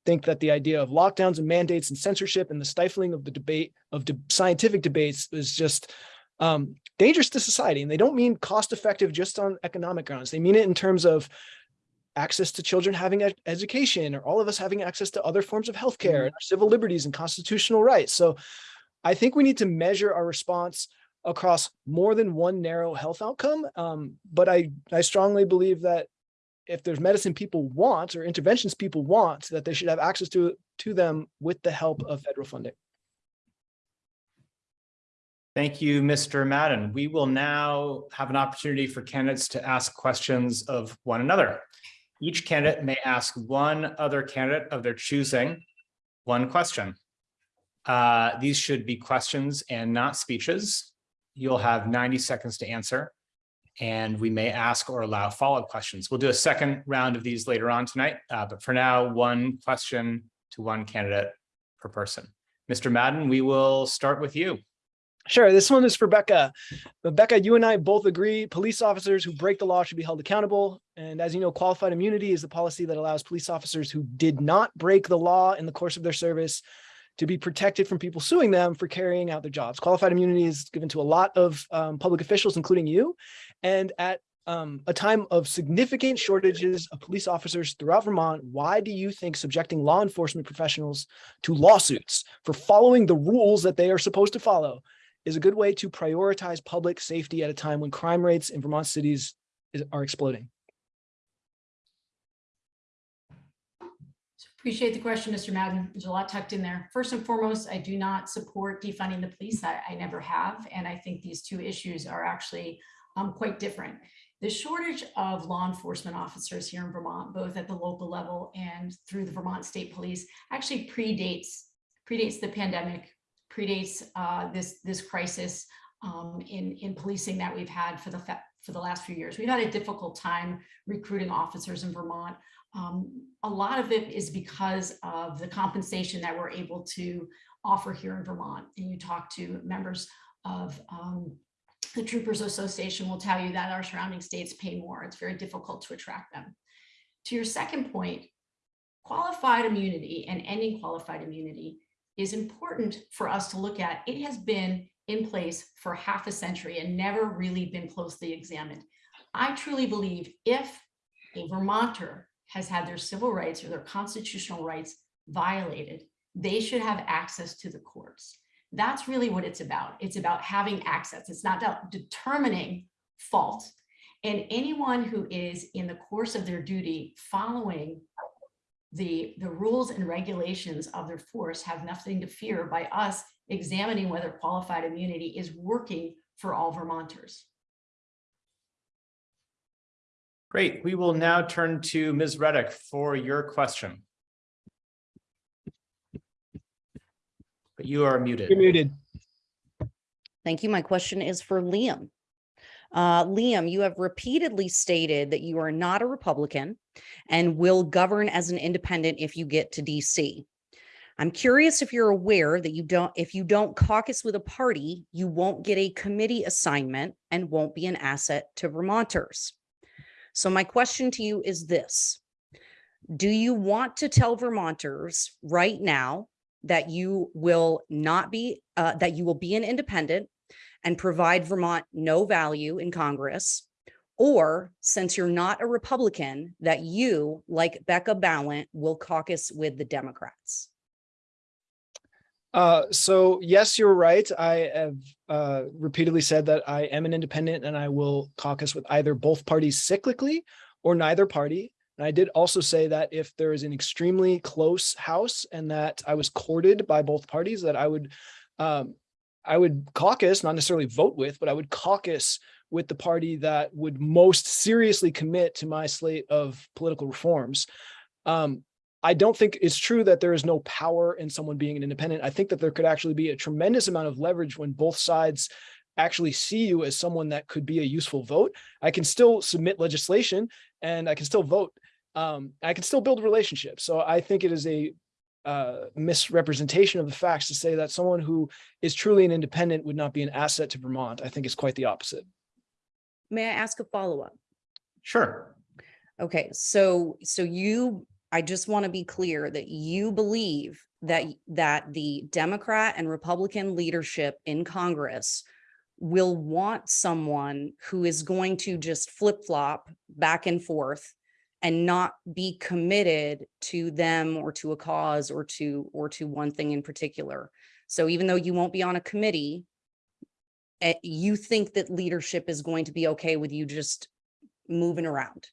[SPEAKER 4] think that the idea of lockdowns and mandates and censorship and the stifling of the debate of de scientific debates is just um, dangerous to society. And they don't mean cost-effective just on economic grounds. They mean it in terms of access to children having ed education or all of us having access to other forms of healthcare and our civil liberties and constitutional rights. So I think we need to measure our response across more than one narrow health outcome. Um, but I, I strongly believe that if there's medicine people want or interventions people want, that they should have access to, to them with the help of federal funding.
[SPEAKER 6] Thank you, Mr. Madden. We will now have an opportunity for candidates to ask questions of one another. Each candidate may ask one other candidate of their choosing one question. Uh, these should be questions and not speeches. You'll have 90 seconds to answer, and we may ask or allow follow-up questions. We'll do a second round of these later on tonight, uh, but for now, one question to one candidate per person. Mr. Madden, we will start with you.
[SPEAKER 4] Sure, this one is for Becca. Becca, you and I both agree police officers who break the law should be held accountable. And as you know, qualified immunity is the policy that allows police officers who did not break the law in the course of their service to be protected from people suing them for carrying out their jobs. Qualified immunity is given to a lot of um, public officials, including you. And at um, a time of significant shortages of police officers throughout Vermont, why do you think subjecting law enforcement professionals to lawsuits for following the rules that they are supposed to follow is a good way to prioritize public safety at a time when crime rates in Vermont cities is, are exploding.
[SPEAKER 3] Appreciate the question, Mr. Madden. There's a lot tucked in there. First and foremost, I do not support defunding the police. I, I never have. And I think these two issues are actually um, quite different. The shortage of law enforcement officers here in Vermont, both at the local level and through the Vermont State Police, actually predates predates the pandemic, predates uh, this this crisis um, in in policing that we've had for the for the last few years. We've had a difficult time recruiting officers in Vermont. Um, a lot of it is because of the compensation that we're able to offer here in Vermont. And you talk to members of um, the Troopers Association will tell you that our surrounding states pay more. It's very difficult to attract them. To your second point, qualified immunity and ending qualified immunity is important for us to look at. It has been in place for half a century and never really been closely examined. I truly believe if a Vermonter has had their civil rights or their constitutional rights violated, they should have access to the courts. That's really what it's about. It's about having access. It's not about determining fault. And anyone who is in the course of their duty following the, the rules and regulations of their force have nothing to fear by us examining whether qualified immunity is working for all Vermonters.
[SPEAKER 6] Great. We will now turn to Ms. Redic for your question. But you are muted.
[SPEAKER 4] You're muted.
[SPEAKER 5] Thank you. My question is for Liam. Uh, Liam, you have repeatedly stated that you are not a Republican and will govern as an independent if you get to DC. I'm curious if you're aware that you don't, if you don't caucus with a party, you won't get a committee assignment and won't be an asset to Vermonters. So my question to you is this. Do you want to tell Vermonters right now that you will not be, uh, that you will be an independent and provide Vermont no value in Congress? Or since you're not a Republican, that you, like Becca Balint, will caucus with the Democrats?
[SPEAKER 4] Uh, so yes, you're right. I have uh, repeatedly said that I am an independent and I will caucus with either both parties cyclically or neither party. And I did also say that if there is an extremely close house and that I was courted by both parties, that I would um, I would caucus, not necessarily vote with, but I would caucus with the party that would most seriously commit to my slate of political reforms. Um, I don't think it's true that there is no power in someone being an independent. I think that there could actually be a tremendous amount of leverage when both sides actually see you as someone that could be a useful vote. I can still submit legislation and I can still vote. Um, I can still build relationships. So I think it is a uh, misrepresentation of the facts to say that someone who is truly an independent would not be an asset to Vermont. I think it's quite the opposite.
[SPEAKER 5] May I ask a follow-up?
[SPEAKER 6] Sure.
[SPEAKER 5] Okay, so, so you, I just want to be clear that you believe that, that the Democrat and Republican leadership in Congress will want someone who is going to just flip-flop back and forth and not be committed to them or to a cause or to, or to one thing in particular. So even though you won't be on a committee, eh, you think that leadership is going to be okay with you just moving around?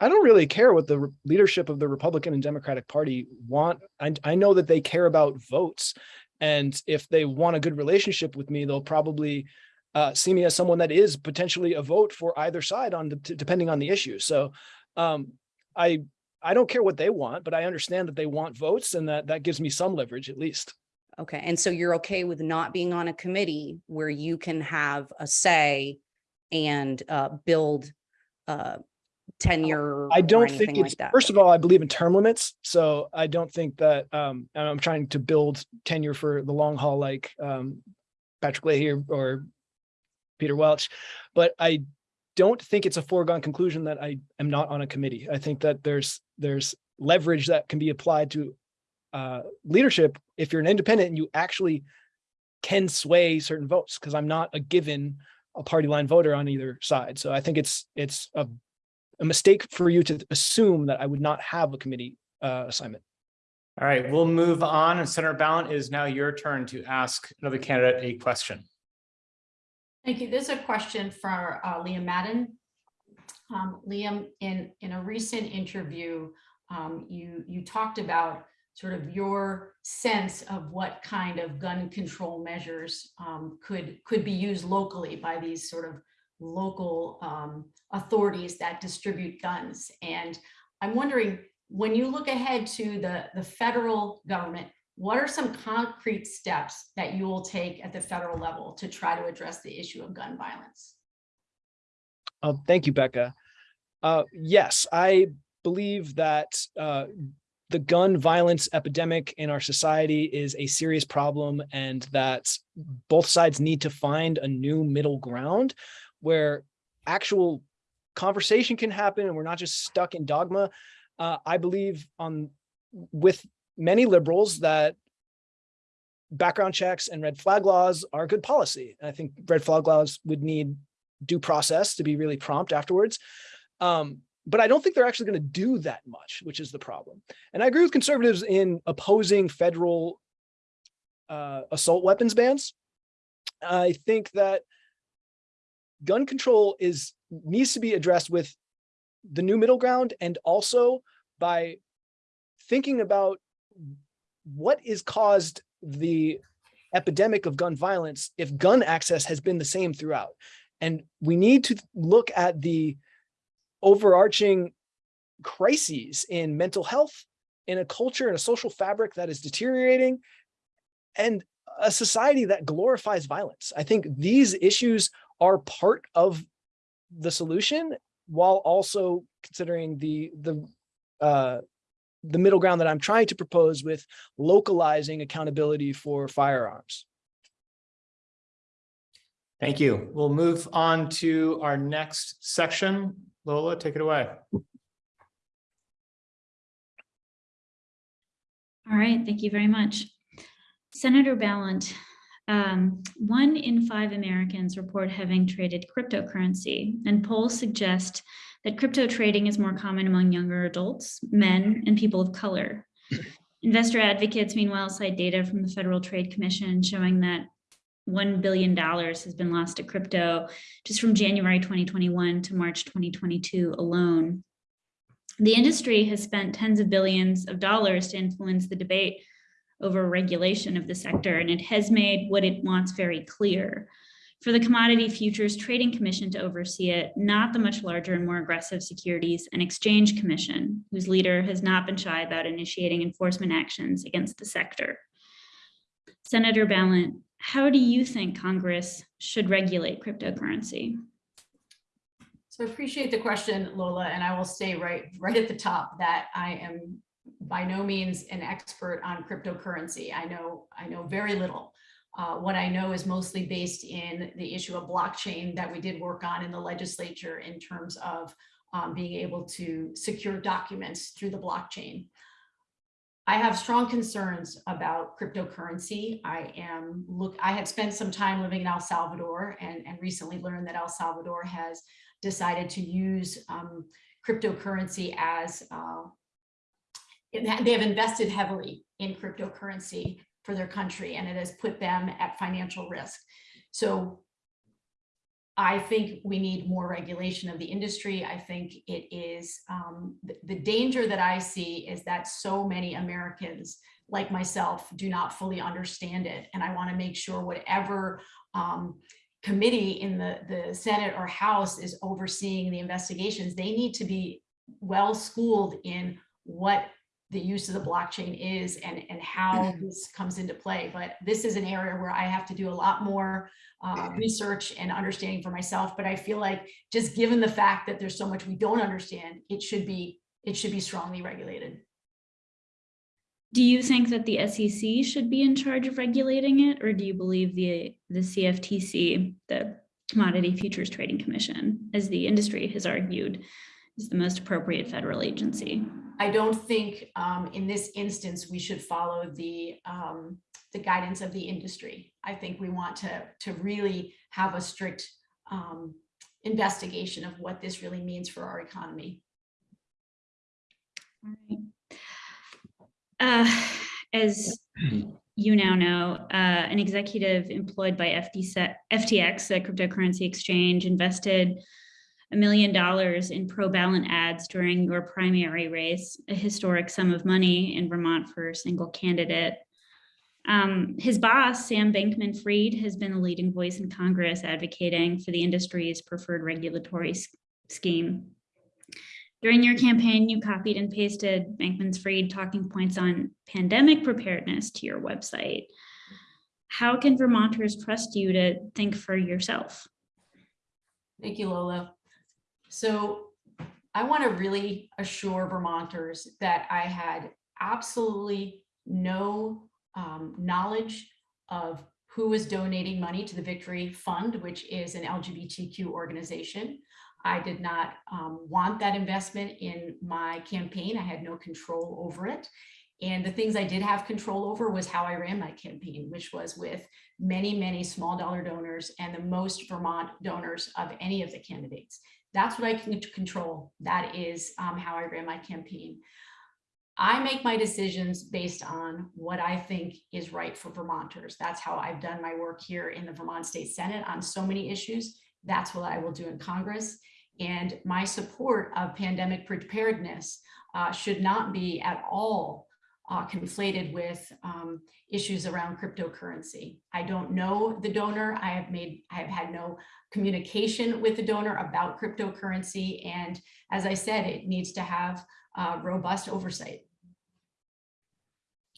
[SPEAKER 4] I don't really care what the leadership of the Republican and Democratic Party want. I, I know that they care about votes. And if they want a good relationship with me, they'll probably uh, see me as someone that is potentially a vote for either side on the, depending on the issue. So um, I, I don't care what they want, but I understand that they want votes and that that gives me some leverage at least.
[SPEAKER 5] Okay, and so you're okay with not being on a committee where you can have a say and uh, build uh, tenure?
[SPEAKER 4] I don't think it's,
[SPEAKER 5] like that?
[SPEAKER 4] first of all, I believe in term limits. So I don't think that, um, I'm trying to build tenure for the long haul, like, um, Patrick Leahy or- or Peter Welch. But I don't think it's a foregone conclusion that I am not on a committee. I think that there's, there's leverage that can be applied to, uh, leadership if you're an independent and you actually can sway certain votes, because I'm not a given a party line voter on either side. So I think it's, it's a a mistake for you to assume that I would not have a committee uh, assignment.
[SPEAKER 6] All right, we'll move on. And Senator Balint, is now your turn to ask another candidate a question.
[SPEAKER 3] Thank you. There's a question for uh, Liam Madden. Um, Liam, in, in a recent interview, um, you, you talked about sort of your sense of what kind of gun control measures um, could, could be used locally by these sort of local um, authorities that distribute guns. And I'm wondering, when you look ahead to the, the federal government, what are some concrete steps that you will take at the federal level to try to address the issue of gun violence?
[SPEAKER 4] Uh, thank you, Becca. Uh, yes, I believe that uh, the gun violence epidemic in our society is a serious problem and that both sides need to find a new middle ground where actual conversation can happen and we're not just stuck in dogma. Uh, I believe on with many liberals that background checks and red flag laws are good policy. And I think red flag laws would need due process to be really prompt afterwards. Um, but I don't think they're actually going to do that much, which is the problem. And I agree with conservatives in opposing federal uh, assault weapons bans. I think that gun control is needs to be addressed with the new middle ground and also by thinking about what is caused the epidemic of gun violence if gun access has been the same throughout. And we need to look at the overarching crises in mental health, in a culture and a social fabric that is deteriorating, and a society that glorifies violence. I think these issues are part of the solution while also considering the the uh, the middle ground that I'm trying to propose with localizing accountability for firearms.
[SPEAKER 6] Thank you. We'll move on to our next section. Lola, take it away.
[SPEAKER 2] All right, thank you very much. Senator Balint, um, one in five Americans report having traded cryptocurrency, and polls suggest that crypto trading is more common among younger adults, men, and people of color. Investor advocates, meanwhile, cite data from the Federal Trade Commission showing that $1 billion has been lost to crypto just from January 2021 to March 2022 alone. The industry has spent tens of billions of dollars to influence the debate over regulation of the sector, and it has made what it wants very clear. For the Commodity Futures Trading Commission to oversee it, not the much larger and more aggressive Securities and Exchange Commission, whose leader has not been shy about initiating enforcement actions against the sector. Senator Balint, how do you think Congress should regulate cryptocurrency?
[SPEAKER 3] So I appreciate the question, Lola, and I will say right, right at the top that I am by no means an expert on cryptocurrency. I know, I know very little. Uh, what I know is mostly based in the issue of blockchain that we did work on in the legislature in terms of um, being able to secure documents through the blockchain. I have strong concerns about cryptocurrency. I am look, I have spent some time living in El Salvador and, and recently learned that El Salvador has decided to use um, cryptocurrency as uh, they have invested heavily in cryptocurrency for their country and it has put them at financial risk. So I think we need more regulation of the industry. I think it is um, the, the danger that I see is that so many Americans like myself do not fully understand it. And I want to make sure whatever um, committee in the, the Senate or House is overseeing the investigations, they need to be well schooled in what the use of the blockchain is and, and how this comes into play. But this is an area where I have to do a lot more uh, research and understanding for myself. But I feel like just given the fact that there's so much we don't understand, it should be it should be strongly regulated.
[SPEAKER 2] Do you think that the SEC should be in charge of regulating it, or do you believe the, the CFTC, the Commodity Futures Trading Commission, as the industry has argued, is the most appropriate federal agency?
[SPEAKER 3] I don't think um, in this instance, we should follow the, um, the guidance of the industry. I think we want to, to really have a strict um, investigation of what this really means for our economy.
[SPEAKER 2] All right. Uh, As you now know, uh, an executive employed by FTX, the cryptocurrency exchange, invested a million dollars in pro-Balint ads during your primary race, a historic sum of money in Vermont for a single candidate. Um, his boss, Sam Bankman Fried, has been a leading voice in Congress advocating for the industry's preferred regulatory scheme. During your campaign, you copied and pasted Bankman Fried talking points on pandemic preparedness to your website. How can Vermonters trust you to think for yourself?
[SPEAKER 3] Thank you, Lola. So I want to really assure Vermonters that I had absolutely no um, knowledge of who was donating money to the Victory Fund, which is an LGBTQ organization. I did not um, want that investment in my campaign. I had no control over it. And the things I did have control over was how I ran my campaign, which was with many, many small dollar donors and the most Vermont donors of any of the candidates. That's what I can control. That is um, how I ran my campaign. I make my decisions based on what I think is right for Vermonters. That's how I've done my work here in the Vermont State Senate on so many issues. That's what I will do in Congress. And my support of pandemic preparedness uh, should not be at all uh, conflated with um, issues around cryptocurrency. I don't know the donor. I have made, I have had no communication with the donor about cryptocurrency. And as I said, it needs to have uh, robust oversight.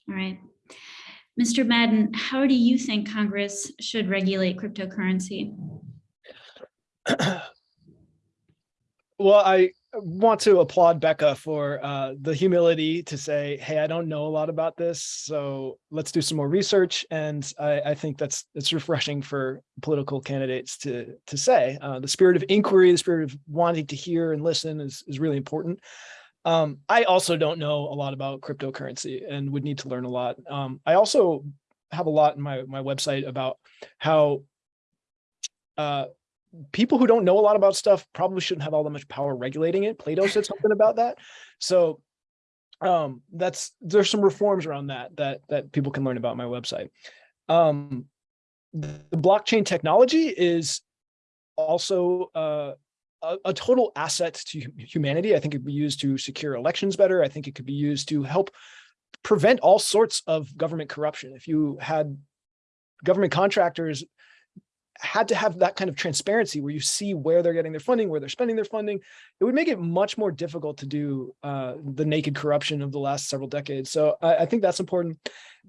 [SPEAKER 2] All right. Mr. Madden, how do you think Congress should regulate cryptocurrency?
[SPEAKER 4] Well, I want to applaud Becca for uh, the humility to say, "Hey, I don't know a lot about this, so let's do some more research." And I, I think that's it's refreshing for political candidates to to say. Uh, the spirit of inquiry, the spirit of wanting to hear and listen, is is really important. Um, I also don't know a lot about cryptocurrency and would need to learn a lot. Um, I also have a lot in my my website about how uh, people who don't know a lot about stuff probably shouldn't have all that much power regulating it. Plato said something about that. So um, that's there's some reforms around that that that people can learn about on my website. Um, the blockchain technology is also uh, a, a total asset to humanity. I think it could be used to secure elections better. I think it could be used to help prevent all sorts of government corruption. If you had government contractors had to have that kind of transparency where you see where they're getting their funding, where they're spending their funding, it would make it much more difficult to do uh, the naked corruption of the last several decades. So I, I think that's important.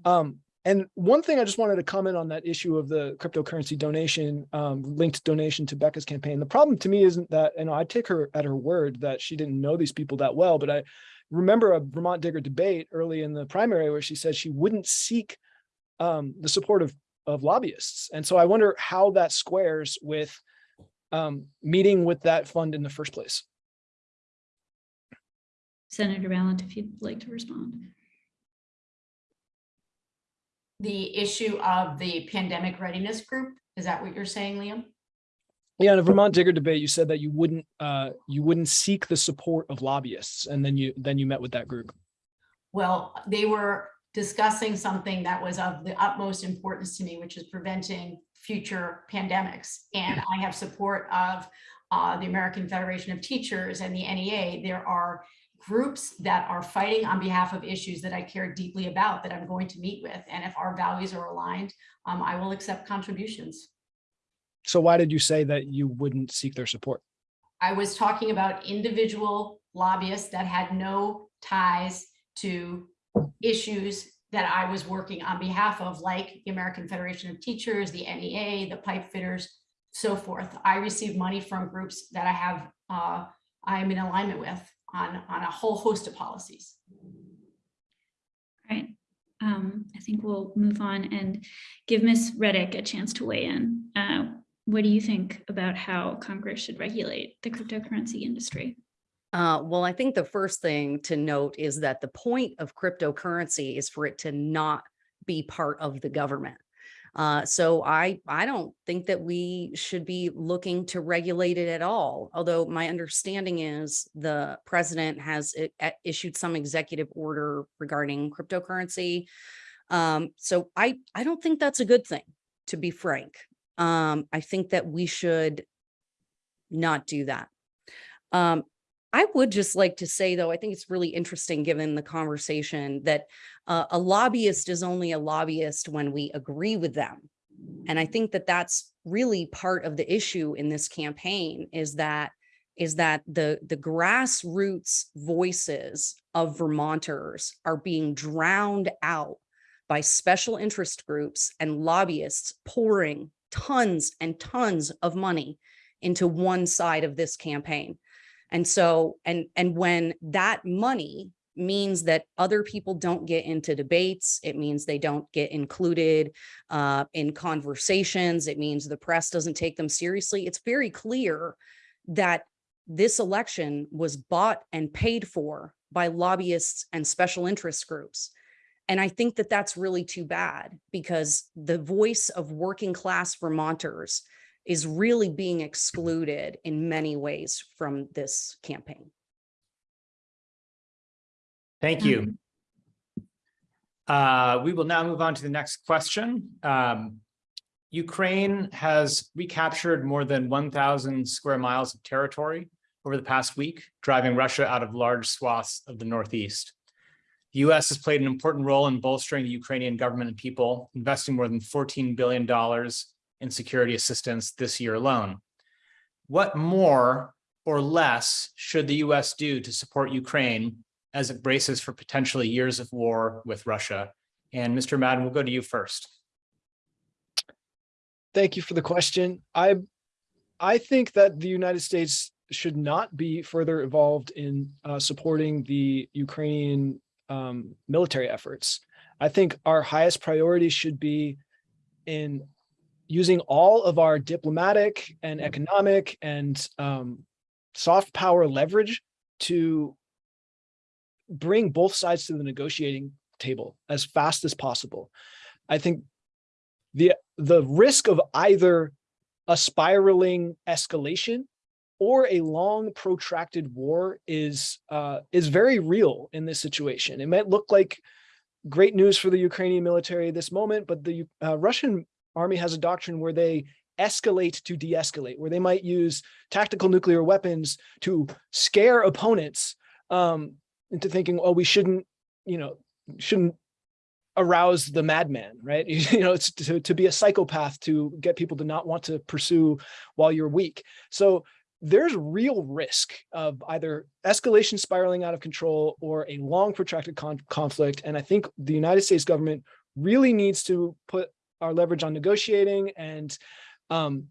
[SPEAKER 4] Um, and one thing I just wanted to comment on that issue of the cryptocurrency donation, um, linked donation to Becca's campaign. The problem to me isn't that, you know, I take her at her word that she didn't know these people that well, but I remember a Vermont Digger debate early in the primary where she said she wouldn't seek um, the support of of lobbyists. And so I wonder how that squares with um, meeting with that fund in the first place.
[SPEAKER 2] Senator Balint, if you'd like to respond.
[SPEAKER 3] The issue of the pandemic readiness group, is that what you're saying, Liam?
[SPEAKER 4] Yeah, in a Vermont Digger debate, you said that you wouldn't uh, you wouldn't seek the support of lobbyists, and then you then you met with that group.
[SPEAKER 3] Well, they were discussing something that was of the utmost importance to me, which is preventing future pandemics. And I have support of uh, the American Federation of Teachers and the NEA. There are groups that are fighting on behalf of issues that I care deeply about that I'm going to meet with. And if our values are aligned, um, I will accept contributions.
[SPEAKER 4] So why did you say that you wouldn't seek their support?
[SPEAKER 3] I was talking about individual lobbyists that had no ties to issues that I was working on behalf of, like the American Federation of Teachers, the NEA, the pipe fitters, so forth. I receive money from groups that I have, uh, I am in alignment with on, on a whole host of policies.
[SPEAKER 2] All right. Um, I think we'll move on and give Ms. Redic a chance to weigh in. Uh, what do you think about how Congress should regulate the cryptocurrency industry?
[SPEAKER 5] Uh, well, I think the first thing to note is that the point of cryptocurrency is for it to not be part of the government. Uh, so I I don't think that we should be looking to regulate it at all. Although my understanding is the president has issued some executive order regarding cryptocurrency. Um, so I I don't think that's a good thing, to be frank. Um, I think that we should not do that. Um, I would just like to say, though, I think it's really interesting, given the conversation, that uh, a lobbyist is only a lobbyist when we agree with them. And I think that that's really part of the issue in this campaign is that is that the the grassroots voices of Vermonters are being drowned out by special interest groups and lobbyists pouring tons and tons of money into one side of this campaign. And so, and, and when that money means that other people don't get into debates. It means they don't get included uh, in conversations. It means the press doesn't take them seriously. It's very clear that this election was bought and paid for by lobbyists and special interest groups. And I think that that's really too bad because the voice of working class Vermonters is really being excluded in many ways from this campaign.
[SPEAKER 6] Thank you. Uh, we will now move on to the next question. Um, Ukraine has recaptured more than one thousand square miles of territory over the past week, driving Russia out of large swaths of the Northeast. The US has played an important role in bolstering the Ukrainian government and people, investing more than $14 billion in security assistance this year alone. What more or less should the US do to support Ukraine as it braces for potentially years of war with Russia? And Mr. Madden, we'll go to you first.
[SPEAKER 4] Thank you for the question. I, I think that the United States should not be further involved in uh, supporting the Ukrainian um, military efforts. I think our highest priority should be in using all of our diplomatic and economic and um, soft power leverage to bring both sides to the negotiating table as fast as possible. I think the the risk of either a spiraling escalation or a long protracted war is uh, is very real in this situation. It might look like great news for the Ukrainian military at this moment, but the uh, Russian army has a doctrine where they escalate to de-escalate, where they might use tactical nuclear weapons to scare opponents um, into thinking, oh, we shouldn't, you know, shouldn't arouse the madman, right? You know, it's to, to be a psychopath to get people to not want to pursue while you're weak. So there's real risk of either escalation spiraling out of control or a long protracted con conflict. And I think the United States government really needs to put our leverage on negotiating and um,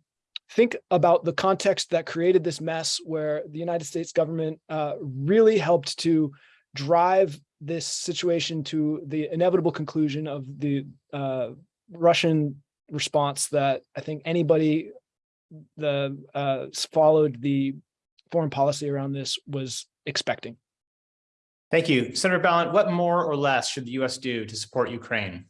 [SPEAKER 4] think about the context that created this mess where the United States government uh, really helped to drive this situation to the inevitable conclusion of the uh, Russian response that I think anybody the uh, followed the foreign policy around this was expecting.
[SPEAKER 6] Thank you. Senator Balint, what more or less should the US do to support Ukraine?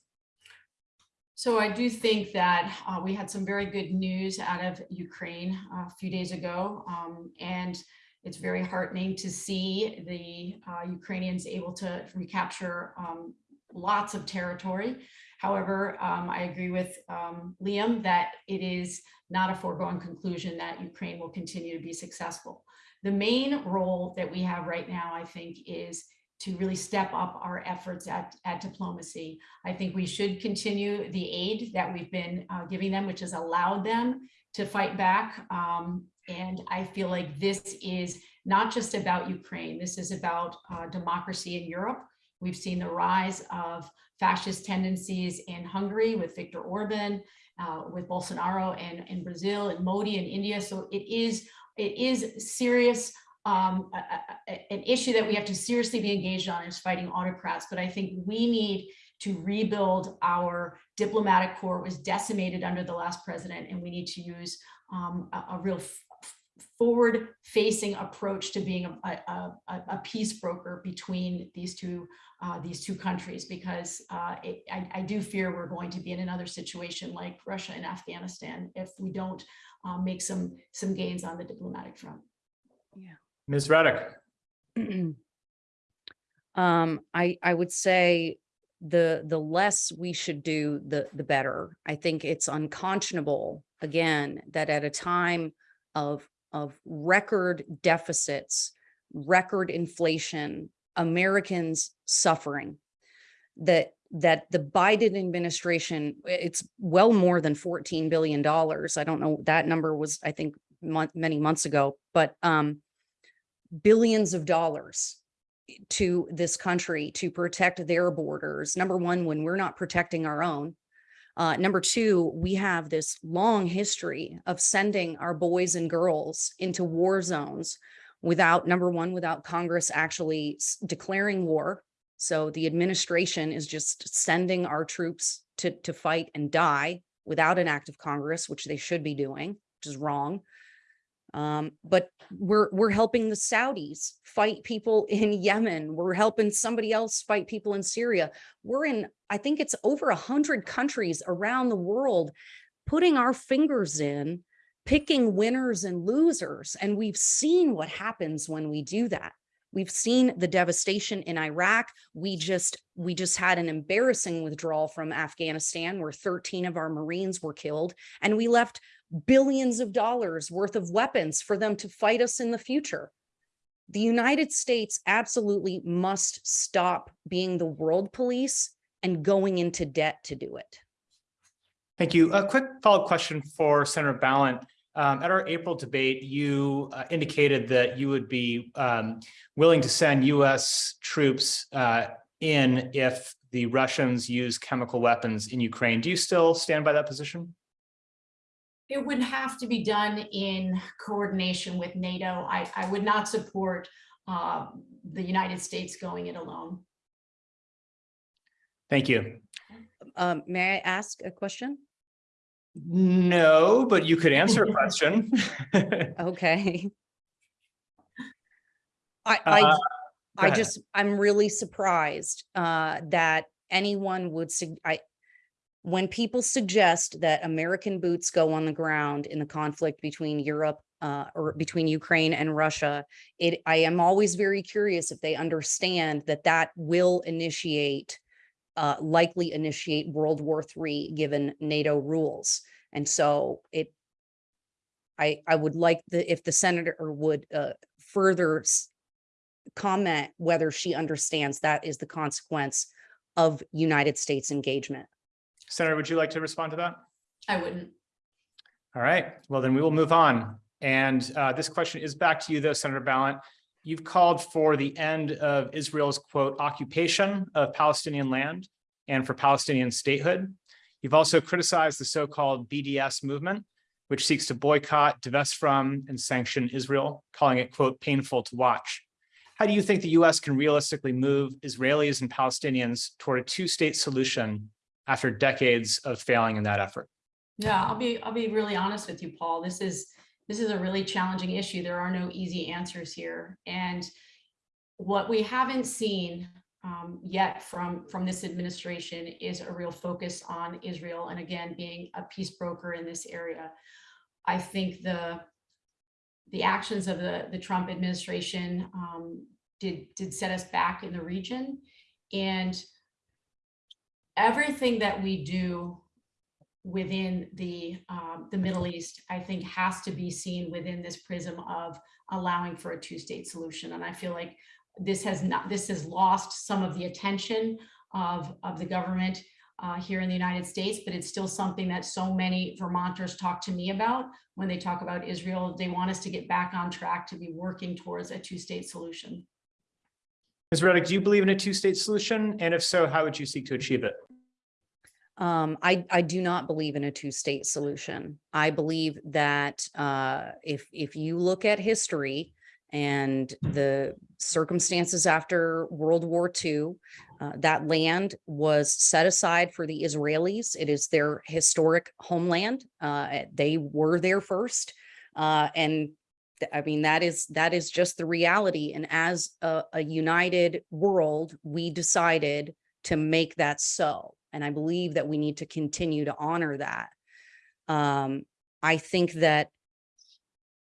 [SPEAKER 3] So I do think that uh, we had some very good news out of Ukraine uh, a few days ago. Um, and it's very heartening to see the uh, Ukrainians able to recapture um, lots of territory. However, um, I agree with um, Liam that it is not a foregone conclusion that Ukraine will continue to be successful. The main role that we have right now, I think, is to really step up our efforts at, at diplomacy. I think we should continue the aid that we've been uh, giving them, which has allowed them to fight back. Um, and I feel like this is not just about Ukraine. This is about uh, democracy in Europe. We've seen the rise of fascist tendencies in Hungary with Viktor Orban, uh, with Bolsonaro and in Brazil and Modi in India. So it is it is serious um, a, a, an issue that we have to seriously be engaged on is fighting autocrats. But I think we need to rebuild our diplomatic corps. It was decimated under the last president, and we need to use um, a, a, real forward facing approach to being a, peace broker between these two uh, these two countries because uh, it, I, I, do fear we're going to be in another situation like Russia and Afghanistan if we don't uh, make some some gains on the diplomatic front.
[SPEAKER 5] Yeah.
[SPEAKER 6] Ms. Redic.
[SPEAKER 5] um, I, I would say the the less we should do, the the better. I think it's unconscionable, again, that at a time of of record deficits, record inflation, Americans suffering, that that the Biden administration, it's well more than $14 billion. I don't know, that number was, I think, month, many months ago, but um, billions of dollars to this country to protect their borders. Number one, when we're not protecting our own. Uh, number two, we have this long history of sending our boys and girls into war zones without, number one, without Congress actually declaring war. So the administration is just sending our troops to, to fight and die without an act of Congress, which they should be doing, which is wrong. Um, but we're, we're helping the Saudis fight people in Yemen. We're helping somebody else fight people in Syria. We're in, I think it's over a hundred countries around the world, putting our fingers in, picking winners and losers. And we've seen what happens when we do that. We've seen the devastation in Iraq. We just, we just had an embarrassing withdrawal from Afghanistan where 13 of our Marines were killed and we left billions of dollars worth of weapons for them to fight us in the future. The United States absolutely must stop being the world police and going into debt to do it.
[SPEAKER 6] Thank you. A quick follow-up question for Senator Balint. Um, at our April debate, you uh, indicated that you would be um, willing to send US troops uh, in if the Russians use chemical weapons in Ukraine. Do you still stand by that position?
[SPEAKER 3] It would have to be done in coordination with NATO. I, I would not support uh, the United States going it alone.
[SPEAKER 6] Thank you.
[SPEAKER 5] Um, may I ask a question?
[SPEAKER 6] No, but you could answer a question.
[SPEAKER 5] Okay. I,
[SPEAKER 6] Uh,
[SPEAKER 5] I,
[SPEAKER 6] go
[SPEAKER 5] I just, I'm really surprised, uh, that anyone would, sug- I, when people suggest that American boots go on the ground in the conflict between Europe, uh, or between Ukraine and Russia, it, I am always very curious if they understand that that will initiate, uh, likely initiate World War III, given NATO rules. And so it, I, I would like the, if the senator would, uh, further comment whether she understands that is the consequence of United States engagement.
[SPEAKER 6] Senator, would you like to respond to that?
[SPEAKER 3] I wouldn't.
[SPEAKER 6] All right, well, then we will move on. And uh, this question is back to you, though, Senator Balint. You've called for the end of Israel's quote occupation of Palestinian land and for Palestinian statehood. You've also criticized the so-called BDS movement, which seeks to boycott, divest from, and sanction Israel, calling it quote painful to watch. How do you think the US can realistically move Israelis and Palestinians toward a two-state solution after decades of failing in that effort?
[SPEAKER 3] Yeah, I'll be, I'll be really honest with you, Paul. This is, this is a really challenging issue. There are no easy answers here. And what we haven't seen um, yet from, from this administration is a real focus on Israel and again, being a peace broker in this area. I think the, the actions of the, the Trump administration um, did, did set us back in the region. And everything that we do within the, um, the Middle East, I think has to be seen within this prism of allowing for a two-state solution. And I feel like this has not, this has lost some of the attention of, of the government uh, here in the United States, but it's still something that so many Vermonters talk to me about when they talk about Israel. They want us to get back on track to be working towards a two-state solution.
[SPEAKER 6] Ms. Redic, do you believe in a two-state solution? And if so, how would you seek to achieve it?
[SPEAKER 5] Um, I, I do not believe in a two-state solution. I believe that, uh, if, if you look at history and the circumstances after World War II, uh, that land was set aside for the Israelis. It is their historic homeland. Uh, they were there first. Uh, and I mean, that is, that is just the reality. And as a, a united world, we decided to make that so. And I believe that we need to continue to honor that. Um, I think that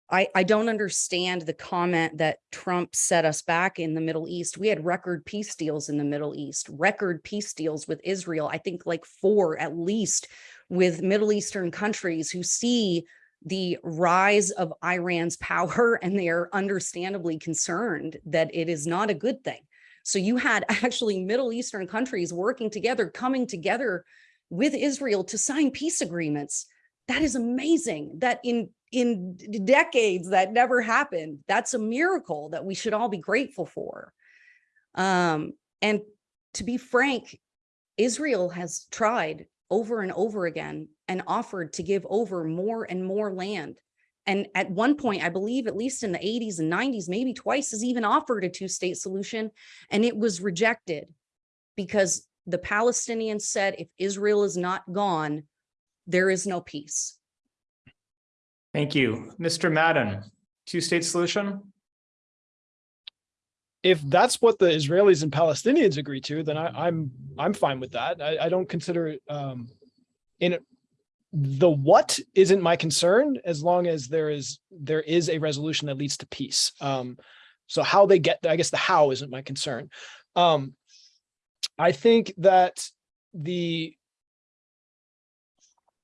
[SPEAKER 5] I, I don't understand the comment that Trump set us back in the Middle East. We had record peace deals in the Middle East, record peace deals with Israel. I think like four at least with Middle Eastern countries who see the rise of Iran's power and they are understandably concerned that it is not a good thing. So you had actually Middle Eastern countries working together, coming together with Israel to sign peace agreements. That is amazing that in in decades that never happened. That's a miracle that we should all be grateful for. Um, and to be frank, Israel has tried over and over again and offered to give over more and more land And at one point, I believe at least in the eighties and nineties, maybe twice has even offered a two-state solution and it was rejected because the Palestinians said if Israel is not gone, there is no peace.
[SPEAKER 6] Thank you. Mr. Madden, two-state solution?
[SPEAKER 4] if that's what the Israelis and Palestinians agree to, then I, I'm I'm fine with that. I, I don't consider it um, in it- the what isn't my concern as long as there is there is a resolution that leads to peace. Um, so how they get I guess the how isn't my concern. Um, I think that the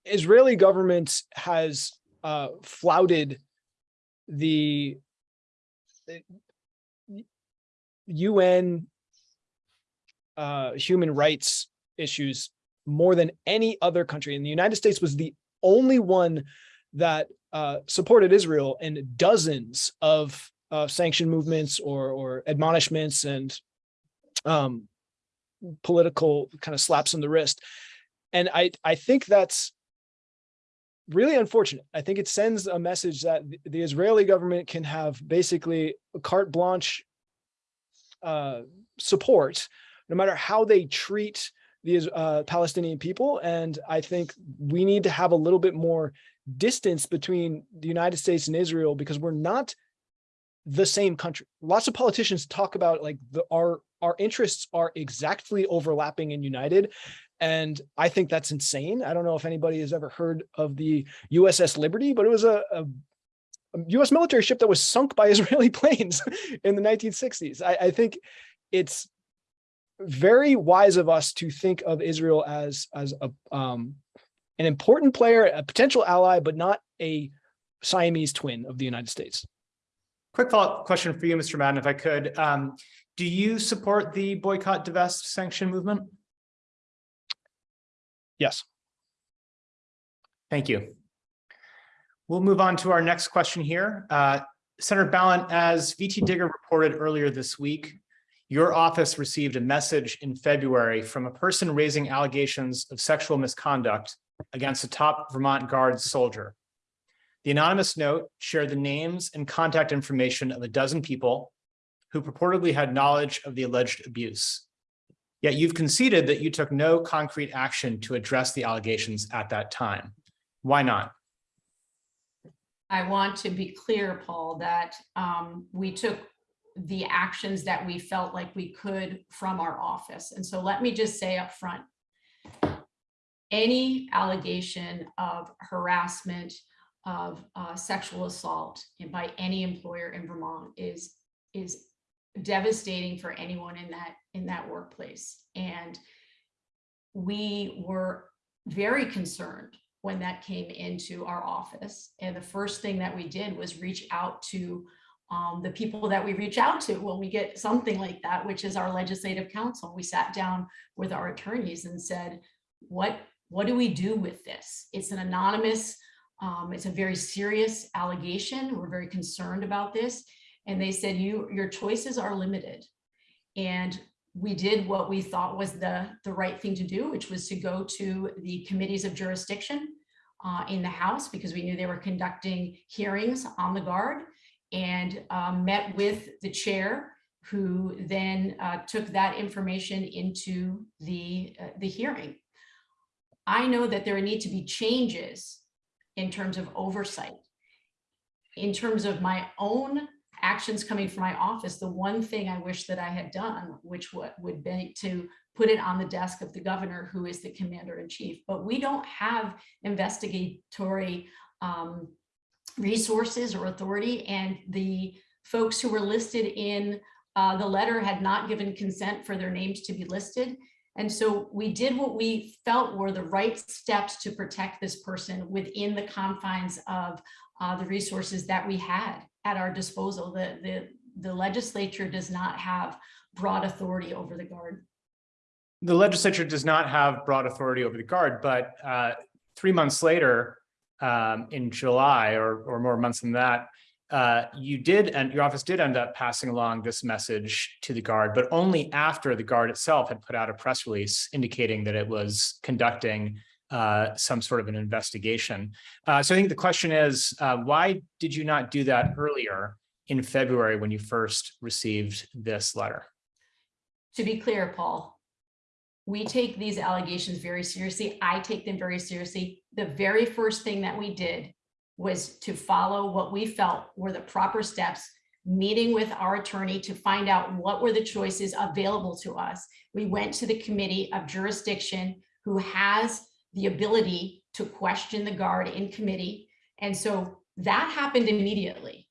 [SPEAKER 4] Israeli government has uh, flouted the UN uh, human rights issues more than any other country. And the United States was the only one that uh, supported Israel in dozens of uh, sanction movements or, or admonishments and um, political kind of slaps on the wrist. And I, I think that's really unfortunate. I think it sends a message that the- Israeli government can have basically carte blanche uh, support, no matter how they treat the uh, Palestinian people. And I think we need to have a little bit more distance between the United States and Israel because we're not the same country. Lots of politicians talk about like the our our interests are exactly overlapping and united. And I think that's insane. I don't know if anybody has ever heard of the USS Liberty, but it was a, a a US military ship that was sunk by Israeli planes in the 1960s. I, I think it's very wise of us to think of Israel as as a um, an important player, a potential ally, but not a Siamese twin of the United States.
[SPEAKER 6] Quick follow-up question for you, Mr. Madden, if I could. Um, do you support the boycott, divest, sanction movement?
[SPEAKER 4] Yes.
[SPEAKER 6] Thank you. We'll move on to our next question here. Uh, Senator Balint, as VT Digger reported earlier this week, your office received a message in February from a person raising allegations of sexual misconduct against a top Vermont Guards soldier. The anonymous note shared the names and contact information of a dozen people who purportedly had knowledge of the alleged abuse. Yet you've conceded that you took no concrete action to address the allegations at that time. Why not?
[SPEAKER 3] I want to be clear, Paul, that um, we took the actions that we felt like we could from our office. And so let me just say up front, any allegation of harassment, of uh, sexual assault by any employer in Vermont is, is devastating for anyone in that, in that workplace. And we were very concerned when that came into our office. And the first thing that we did was reach out to um, the people that we reach out to when we get something like that, which is our legislative council. We sat down with our attorneys and said, what, what do we do with this? It's an anonymous, um, it's a very serious allegation. We're very concerned about this. And they said, you, your choices are limited. And we did what we thought was the, the right thing to do, which was to go to the committees of jurisdiction uh, in the House because we knew they were conducting hearings on the guard and um, met with the chair who then uh, took that information into the, uh, the hearing. I know that there need to be changes in terms of oversight. In terms of my own actions coming from my office, the one thing I wish that I had done, which would, would be to put it on the desk of the governor, who is the commander in chief. But we don't have investigatory um, resources or authority. And the folks who were listed in uh, the letter had not given consent for their names to be listed. And so we did what we felt were the right steps to protect this person within the confines of uh, the resources that we had at our disposal. The, the, the legislature does not have broad authority over the guard.
[SPEAKER 6] The legislature does not have broad authority over the guard, but uh, three months later, um, in July or, or more months than that, uh, you did and your office did end up passing along this message to the guard, but only after the guard itself had put out a press release indicating that it was conducting uh, some sort of an investigation. Uh, so I think the question is, uh, why did you not do that earlier in February when you first received this letter?
[SPEAKER 3] To be clear, Paul, we take these allegations very seriously. I take them very seriously. The very first thing that we did was to follow what we felt were the proper steps, meeting with our attorney to find out what were the choices available to us. We went to the committee of jurisdiction who has the ability to question the guard in committee. And so that happened immediately.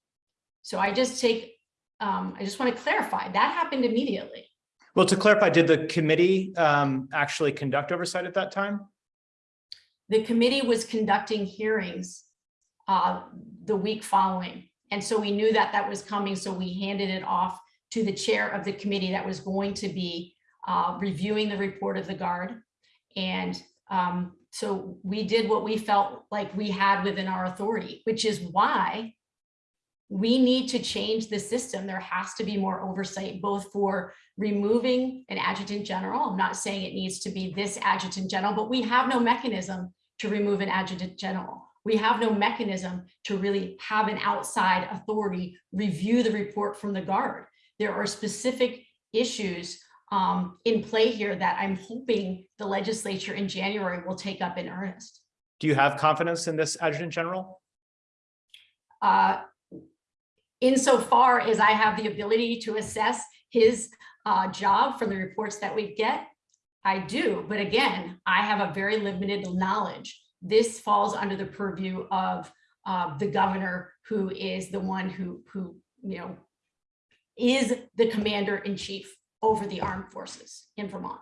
[SPEAKER 3] So I just take, um, I just want to clarify, that happened immediately.
[SPEAKER 6] Well, to clarify, did the committee um, actually conduct oversight at that time?
[SPEAKER 3] the committee was conducting hearings uh, the week following. And so we knew that that was coming, so we handed it off to the chair of the committee that was going to be uh, reviewing the report of the guard. And um, so we did what we felt like we had within our authority, which is why we need to change the system. There has to be more oversight, both for removing an adjutant general. I'm not saying it needs to be this adjutant general, but we have no mechanism to remove an adjutant general. We have no mechanism to really have an outside authority review the report from the guard. There are specific issues um, in play here that I'm hoping the legislature in January will take up in earnest.
[SPEAKER 6] Do you have confidence in this adjutant general?
[SPEAKER 3] Uh, insofar as I have the ability to assess his uh, job from the reports that we get, I do. But again, I have a very limited knowledge. This falls under the purview of uh, the governor, who is the one who, who, you know, is the commander in chief over the armed forces in Vermont.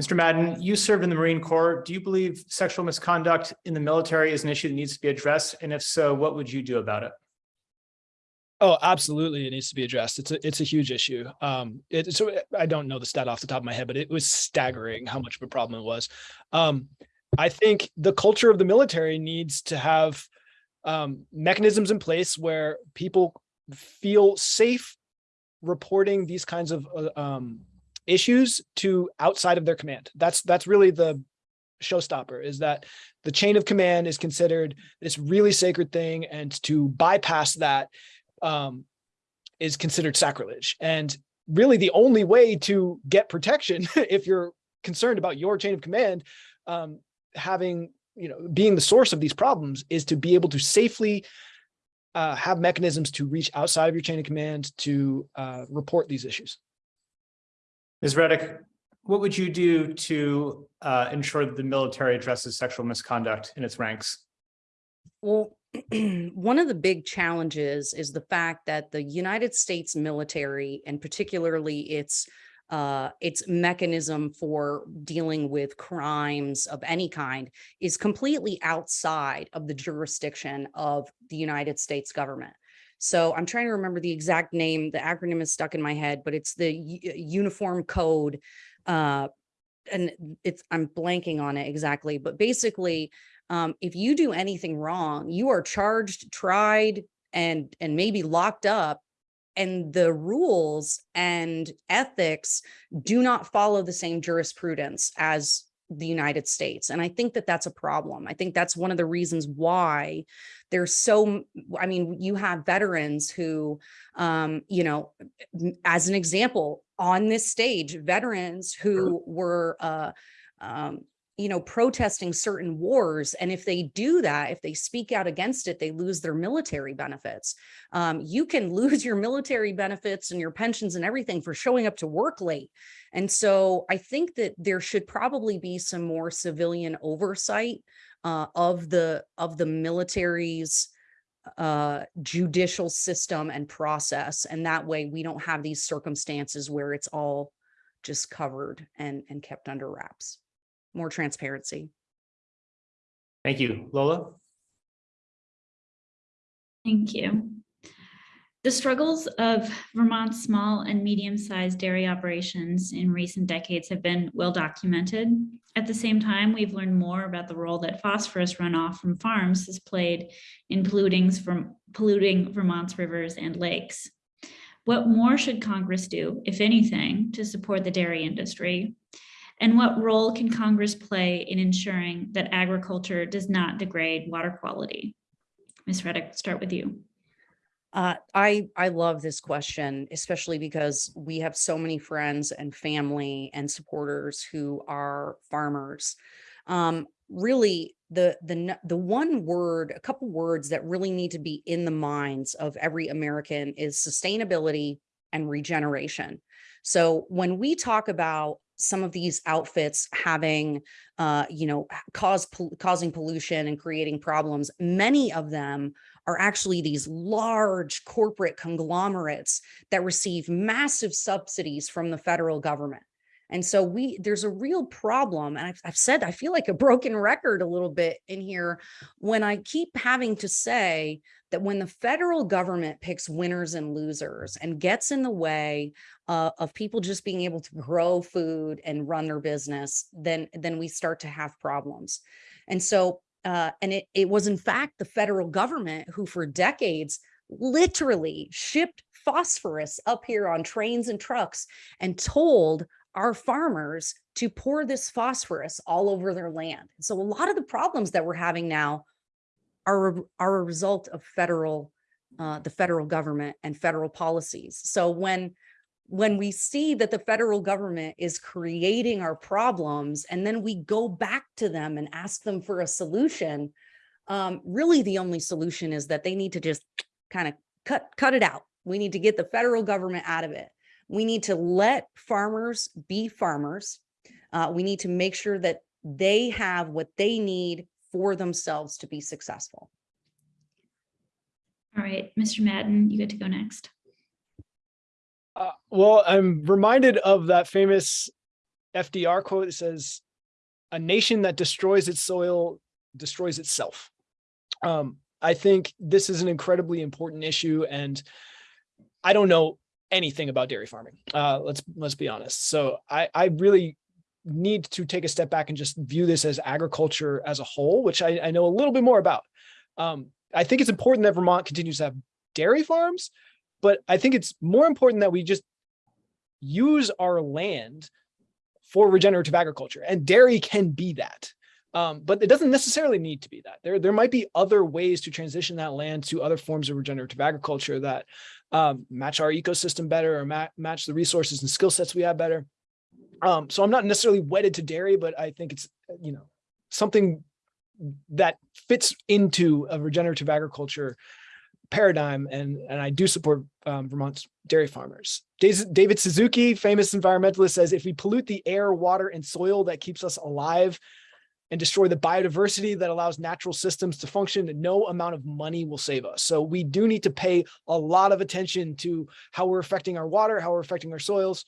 [SPEAKER 6] Mr. Madden, you served in the Marine Corps. Do you believe sexual misconduct in the military is an issue that needs to be addressed? And if so, what would you do about it?
[SPEAKER 4] Oh, absolutely. It needs to be addressed. It's a, it's a huge issue. Um, it, so I don't know the stat off the top of my head, but it was staggering how much of a problem it was. Um, I think the culture of the military needs to have um, mechanisms in place where people feel safe reporting these kinds of uh, um, issues to outside of their command. That's that's really the showstopper is that the chain of command is considered this really sacred thing and to bypass that um, is considered sacrilege. And really the only way to get protection if you're concerned about your chain of command um, having, you know, being the source of these problems is to be able to safely uh, have mechanisms to reach outside of your chain of command to uh, report these issues.
[SPEAKER 6] Ms. Redic, what would you do to uh, ensure that the military addresses sexual misconduct in its ranks?
[SPEAKER 5] Well, one of the big challenges is the fact that the United States military and particularly its uh, its mechanism for dealing with crimes of any kind is completely outside of the jurisdiction of the United States government. So I'm trying to remember the exact name. The acronym is stuck in my head, but it's the U- Uniform Code. Uh, and it's I'm blanking on it exactly, but basically, um, if you do anything wrong, you are charged, tried, and and maybe locked up and the rules and ethics do not follow the same jurisprudence as the United States. And I think that that's a problem. I think that's one of the reasons why there's so, I mean, you have veterans who, um, you know, as an example, on this stage, veterans who were, uh, um, you know, protesting certain wars. And if they do that, if they speak out against it, they lose their military benefits. Um, you can lose your military benefits and your pensions and everything for showing up to work late. And so I think that there should probably be some more civilian oversight uh, of the of the military's uh, judicial system and process. And that way we don't have these circumstances where it's all just covered and, and kept under wraps more transparency.
[SPEAKER 6] Thank you. Lola?
[SPEAKER 2] Thank you. The struggles of Vermont's small and medium-sized dairy operations in recent decades have been well documented. At the same time, we've learned more about the role that phosphorus runoff from farms has played in from polluting Vermont's rivers and lakes. What more should Congress do, if anything, to support the dairy industry? And what role can Congress play in ensuring that agriculture does not degrade water quality? Ms. Redic, start with you.
[SPEAKER 5] Uh, I, I love this question, especially because we have so many friends and family and supporters who are farmers. Um, really, the, the, the one word, a couple words that really need to be in the minds of every American is sustainability and regeneration. So when we talk about some of these outfits having, uh, you know, cause, pol- causing pollution and creating problems, many of them are actually these large corporate conglomerates that receive massive subsidies from the federal government. And so we there's a real problem. And I've, I've said I feel like a broken record a little bit in here when I keep having to say that when the federal government picks winners and losers and gets in the way uh, of people just being able to grow food and run their business, then then we start to have problems. And so uh, and it, it was in fact the federal government who for decades literally shipped phosphorus up here on trains and trucks and told our farmers to pour this phosphorus all over their land. So a lot of the problems that we're having now are, are a result of federal, uh, the federal government and federal policies. So when when we see that the federal government is creating our problems and then we go back to them and ask them for a solution, um, really the only solution is that they need to just kind of cut, cut it out. We need to get the federal government out of it. We need to let farmers be farmers. Uh, we need to make sure that they have what they need for themselves to be successful.
[SPEAKER 2] All right, Mr. Madden, you get to go next.
[SPEAKER 4] Uh, well, I'm reminded of that famous FDR quote that says, "A nation that destroys its soil destroys itself." Um, I think this is an incredibly important issue, and I don't know anything about dairy farming. Uh, let's let's be honest. So I I really need to take a step back and just view this as agriculture as a whole, which I, I know a little bit more about. Um, I think it's important that Vermont continues to have dairy farms, but I think it's more important that we just use our land for regenerative agriculture and dairy can be that. Um, but it doesn't necessarily need to be that. There, there might be other ways to transition that land to other forms of regenerative agriculture that um, match our ecosystem better or ma match the resources and skill sets we have better. Um, so I'm not necessarily wedded to dairy, but I think it's, you know, something that fits into a regenerative agriculture paradigm and and I do support um, Vermont's dairy farmers. David Suzuki, famous environmentalist, says if we pollute the air, water, and soil that keeps us alive and destroy the biodiversity that allows natural systems to function, no amount of money will save us. So we do need to pay a lot of attention to how we're affecting our water, how we're affecting our soils.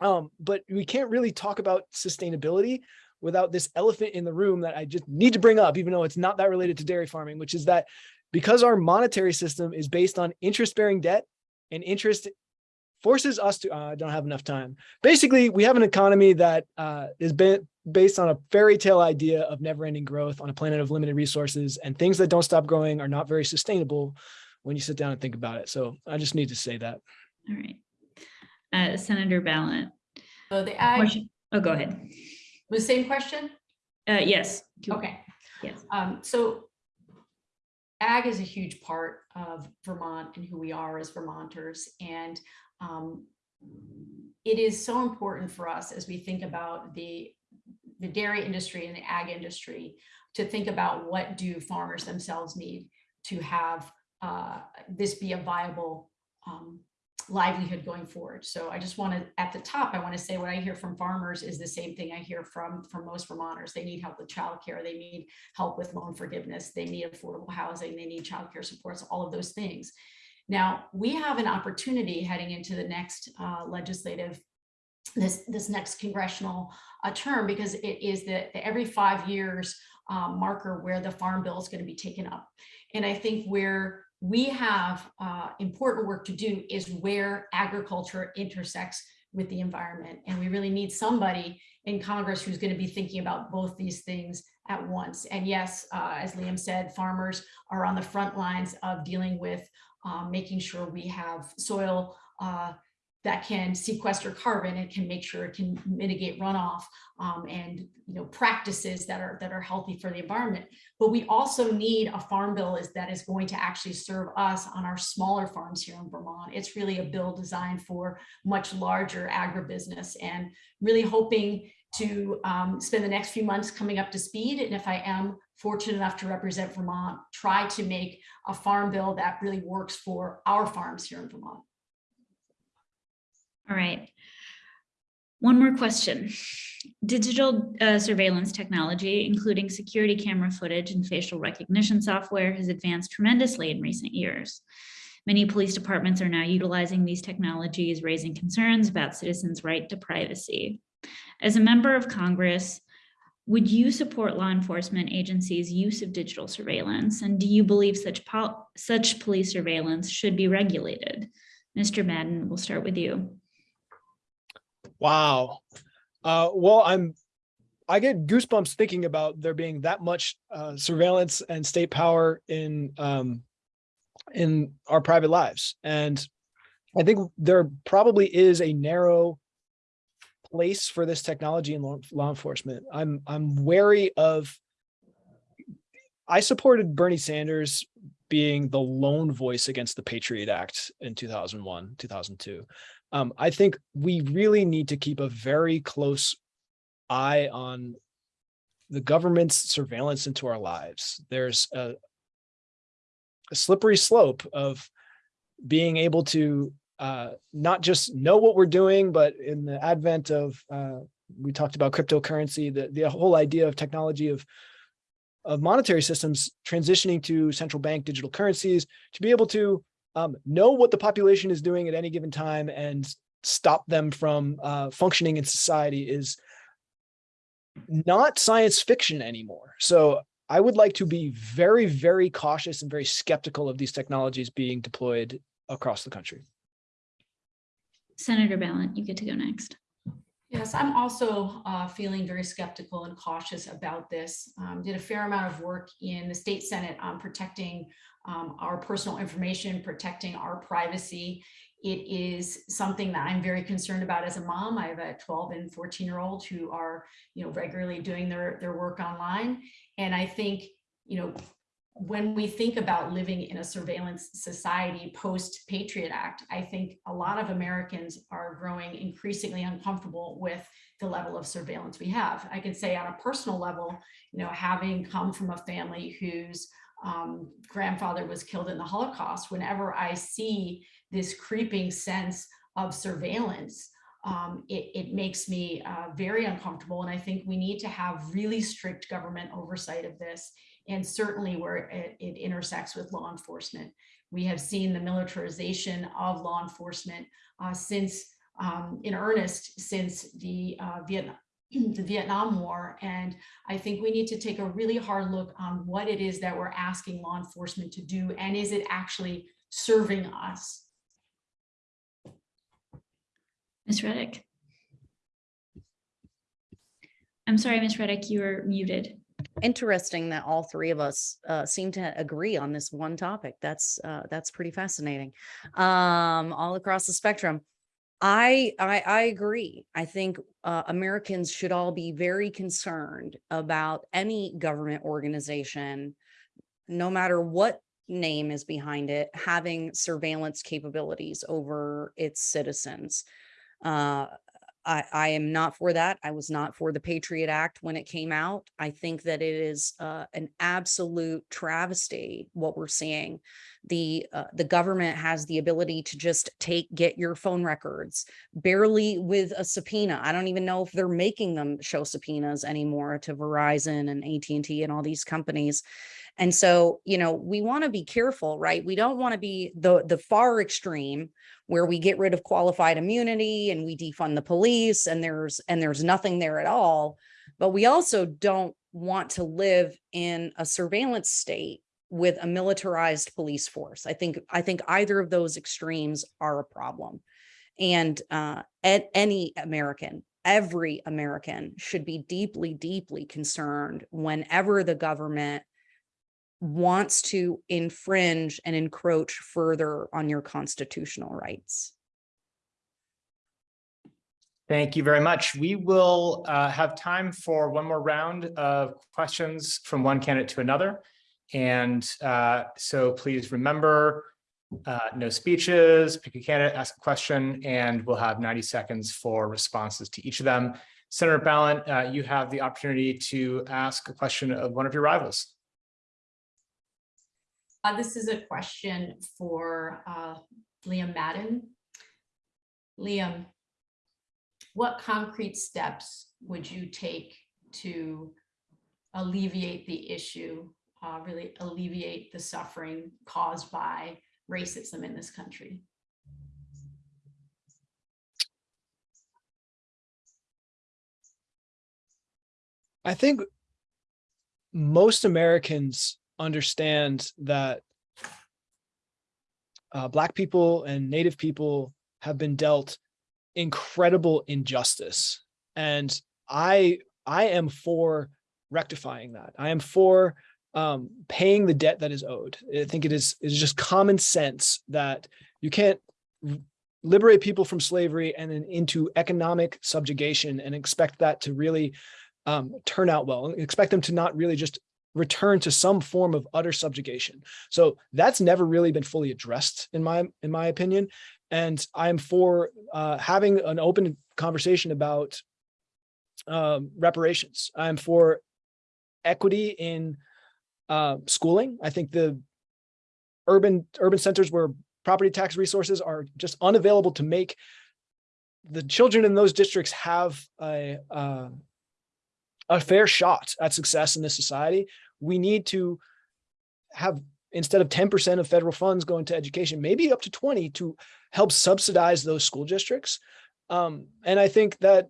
[SPEAKER 4] Um, but we can't really talk about sustainability without this elephant in the room that I just need to bring up, even though it's not that related to dairy farming, which is that because our monetary system is based on interest bearing debt and interest forces us to, uh, I don't have enough time. Basically, we have an economy that uh, is ba- based on a fairy tale idea of never ending growth on a planet of limited resources and things that don't stop growing are not very sustainable when you sit down and think about it. So I just need to say that.
[SPEAKER 2] All right. Uh, Senator Balint.
[SPEAKER 3] So the ag,
[SPEAKER 2] question- Oh, go ahead.
[SPEAKER 3] the same question?
[SPEAKER 2] Uh, yes.
[SPEAKER 3] Okay.
[SPEAKER 2] Yes.
[SPEAKER 3] Um, so ag is a huge part of Vermont and who we are as Vermonters. And um, it is so important for us as we think about the, the dairy industry and the ag industry to think about what do farmers themselves need to have uh, this be a viable um, livelihood going forward. So I just want to, at the top, I want to say what I hear from farmers is the same thing I hear from, from most Vermonters. They need help with childcare. They need help with loan forgiveness. They need affordable housing. They need childcare supports, all of those things. Now, we have an opportunity heading into the next uh, legislative, this, this next congressional uh, term, because it is the, the every five years uh, marker where the farm bill is going to be taken up. And I think where we have uh, important work to do is where agriculture intersects with the environment. And we really need somebody in Congress who's going to be thinking about both these things at once. And yes, uh, as Liam said, farmers are on the front lines of dealing with um, making sure we have soil uh, that can sequester carbon and can make sure it can mitigate runoff um, and you know practices that are that are healthy for the environment. But we also need a farm bill is that is going to actually serve us on our smaller farms here in Vermont. It's really a bill designed for much larger agribusiness and really hoping to um, spend the next few months coming up to speed. And if I am fortunate enough to represent Vermont, try to make a farm bill that really works for our farms here in Vermont.
[SPEAKER 2] All right. One more question. Digital uh, surveillance technology, including security camera footage and facial recognition software has advanced tremendously in recent years. Many police departments are now utilizing these technologies, raising concerns about citizens' right to privacy. As a member of Congress, would you support law enforcement agencies' use of digital surveillance? And do you believe such, pol- such police surveillance should be regulated? Mr. Madden, we'll start with you.
[SPEAKER 4] Wow. Uh, well, I'm, I get goosebumps thinking about there being that much uh, surveillance and state power in, um, in our private lives. And I think there probably is a narrow place for this technology in law, law enforcement. I'm, I'm wary of, I supported Bernie Sanders being the lone voice against the Patriot Act in 2001, 2002. Um, I think we really need to keep a very close eye on the government's surveillance into our lives. There's a, a slippery slope of being able to uh, not just know what we're doing, but in the advent of, uh, we talked about cryptocurrency, the, the whole idea of technology of of monetary systems transitioning to central bank digital currencies to be able to um, know what the population is doing at any given time and stop them from uh, functioning in society is not science fiction anymore. So I would like to be very, very cautious and very skeptical of these technologies being deployed across the country.
[SPEAKER 2] Senator Balint, you get to go next.
[SPEAKER 3] Yes, I'm also uh, feeling very skeptical and cautious about this. Um, did a fair amount of work in the state senate on protecting um, our personal information, protecting our privacy. It is something that I'm very concerned about as a mom. I have a 12 and 14 year old who are, you know, regularly doing their, their work online. And I think, you know, when we think about living in a surveillance society post Patriot Act, I think a lot of Americans are growing increasingly uncomfortable with the level of surveillance we have. I can say on a personal level, you know, having come from a family whose um, grandfather was killed in the Holocaust, whenever I see this creeping sense of surveillance, um, it, it, makes me uh, very uncomfortable. And I think we need to have really strict government oversight of this and certainly where it, it intersects with law enforcement. We have seen the militarization of law enforcement uh, since um, in earnest since the uh, Vietnam the Vietnam War. And I think we need to take a really hard look on what it is that we're asking law enforcement to do. And is it actually serving us?
[SPEAKER 2] Ms. Redic. I'm sorry, Ms. Redic, you were muted.
[SPEAKER 5] Interesting that all three of us uh, seem to agree on this one topic. That's uh, that's pretty fascinating. Um, all across the spectrum. I, I, I agree. I think uh, Americans should all be very concerned about any government organization, no matter what name is behind it, having surveillance capabilities over its citizens. Uh, I, I am not for that. I was not for the Patriot Act when it came out. I think that it is uh, an absolute travesty what we're seeing. The uh, the government has the ability to just take get your phone records barely with a subpoena. I don't even know if they're making them show subpoenas anymore to Verizon and AT&T and all these companies. And so, you know, we want to be careful, right? We don't want to be the the far extreme where we get rid of qualified immunity and we defund the police and there's and there's nothing there at all. But we also don't want to live in a surveillance state with a militarized police force. I think I think either of those extremes are a problem. And uh, any American, every American should be deeply, deeply concerned whenever the government wants to infringe and encroach further on your constitutional rights.
[SPEAKER 6] Thank you very much. We will uh, have time for one more round of questions from one candidate to another. And uh, so please remember, uh, no speeches, pick a candidate, ask a question, and we'll have 90 seconds for responses to each of them. Senator Balint, uh, you have the opportunity to ask a question of one of your rivals.
[SPEAKER 3] Uh, this is a question for uh, Liam Madden. Liam, what concrete steps would you take to alleviate the issue, uh, really alleviate the suffering caused by racism in this country?
[SPEAKER 4] I think most Americans understand that uh, Black people and Native people have been dealt incredible injustice. And I, I am for rectifying that. I am for um, paying the debt that is owed. I think it is, is just common sense that you can't liberate people from slavery and then into economic subjugation and expect that to really um, turn out well expect them to not really just return to some form of utter subjugation. So that's never really been fully addressed in my in my opinion. And I'm for uh, having an open conversation about um, reparations. I'm for equity in uh, schooling. I think the urban urban centers where property tax resources are just unavailable to make the children in those districts have a uh, a fair shot at success in this society. We need to have instead of 10% of federal funds going to education, maybe up to 20 to help subsidize those school districts. Um, and I think that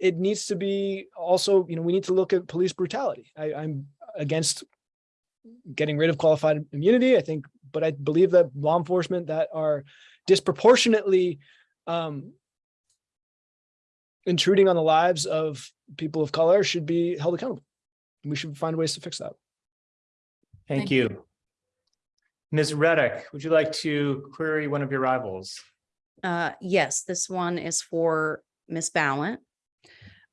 [SPEAKER 4] it needs to be also, you know, we need to look at police brutality. I, I'm against getting rid of qualified immunity, I think, but I believe that law enforcement that are disproportionately um, intruding on the lives of people of color should be held accountable. We should find ways to fix that.
[SPEAKER 6] Thank
[SPEAKER 3] Thank
[SPEAKER 6] you. Ms. Redic, would you like to query one of your rivals?
[SPEAKER 5] Uh, yes, this one is for Ms. Balint.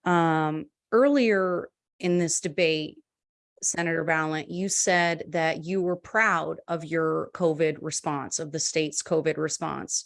[SPEAKER 5] Um, earlier in this debate, Senator Balint, you said that you were proud of your COVID response, of the state's COVID response.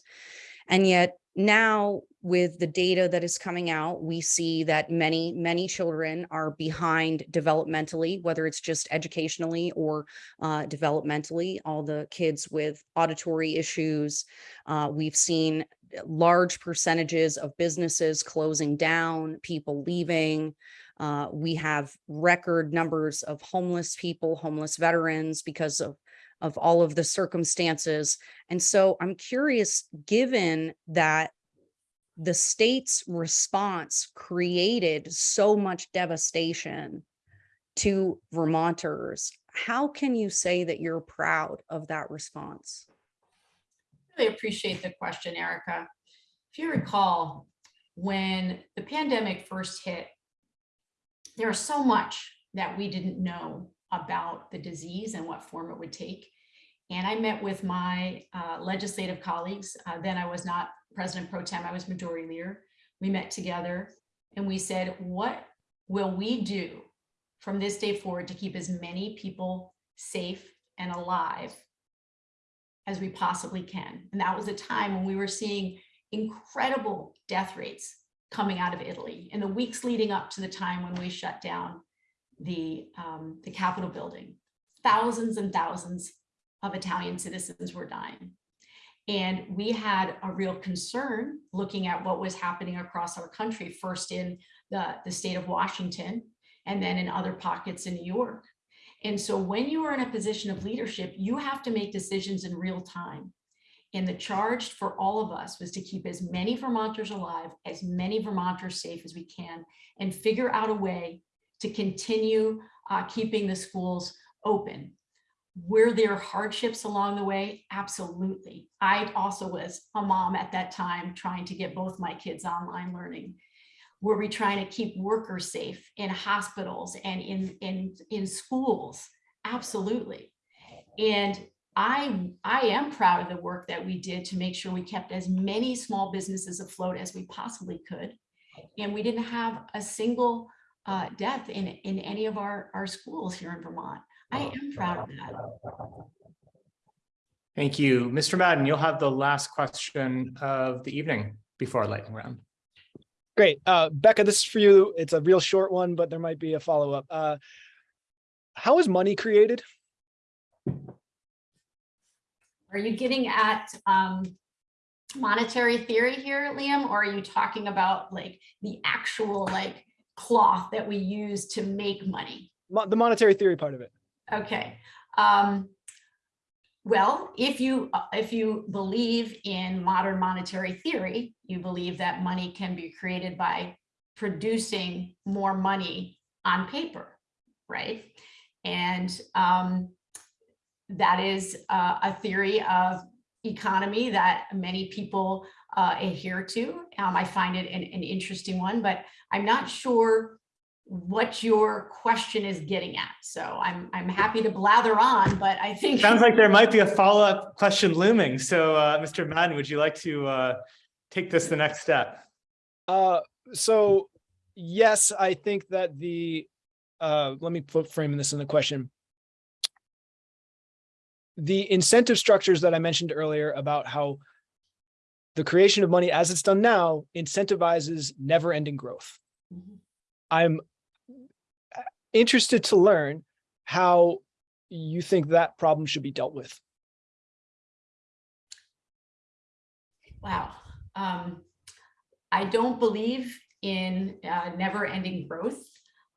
[SPEAKER 5] And yet now with the data that is coming out, we see that many, many children are behind developmentally, whether it's just educationally or uh, developmentally, all the kids with auditory issues. Uh, we've seen large percentages of businesses closing down, people leaving. Uh, we have record numbers of homeless people, homeless veterans because of of all of the circumstances. And so I'm curious, given that the state's response created so much devastation to Vermonters, how can you say that you're proud of that response?
[SPEAKER 3] Really appreciate the question, Ericka. If you recall, when the pandemic first hit, there was so much that we didn't know about the disease and what form it would take. And I met with my uh, legislative colleagues. Uh, then I was not president pro tem, I was majority leader. We met together and we said, what will we do from this day forward to keep as many people safe and alive as we possibly can? And that was a time when we were seeing incredible death rates coming out of Italy in the weeks leading up to the time when we shut down the, um, the Capitol building. Thousands and thousands of Italian citizens were dying. And we had a real concern looking at what was happening across our country, first in the, the state of Washington, and then in other pockets in New York. And so when you are in a position of leadership, you have to make decisions in real time. And the charge for all of us was to keep as many Vermonters alive, as many Vermonters safe as we can, and figure out a way to continue uh, keeping the schools open. Were there hardships along the way? Absolutely. I also was a mom at that time trying to get both my kids online learning. Were we trying to keep workers safe in hospitals and in, in, in schools? Absolutely. And I, I am proud of the work that we did to make sure we kept as many small businesses afloat as we possibly could. and we didn't have a single uh, death in, in any of our, our schools here in Vermont. I am proud of that.
[SPEAKER 6] Thank you. Mr. Madden, you'll have the last question of the evening before our lightning round.
[SPEAKER 4] Great. Uh, Becca, this is for you. It's a real short one, but there might be a follow-up. Uh, how is money created?
[SPEAKER 3] Are you getting at um, monetary theory here, Liam, or are you talking about like the actual like cloth that we use to make money?
[SPEAKER 4] Mo- the monetary theory part of it.
[SPEAKER 3] Okay. Um, well, if you uh, if you believe in modern monetary theory, you believe that money can be created by producing more money on paper, right? And um, that is uh, a theory of economy that many people uh, adhere to. Um, I find it an, an interesting one, but I'm not sure what your question is getting at. So I'm, I'm happy to blather on, but I think.
[SPEAKER 6] Sounds like there might be a follow-up question looming. So, uh, Mr. Madden, would you like to, uh, take this the next step?
[SPEAKER 4] Uh, so yes, I think that the, uh, let me put framing this in the question. The incentive structures that I mentioned earlier about how the creation of money as it's done now incentivizes never ending growth.
[SPEAKER 3] Mhm.
[SPEAKER 4] I'm uh, interested to learn how you think that problem should be dealt with.
[SPEAKER 3] Wow. Um, I don't believe in uh, never-ending growth.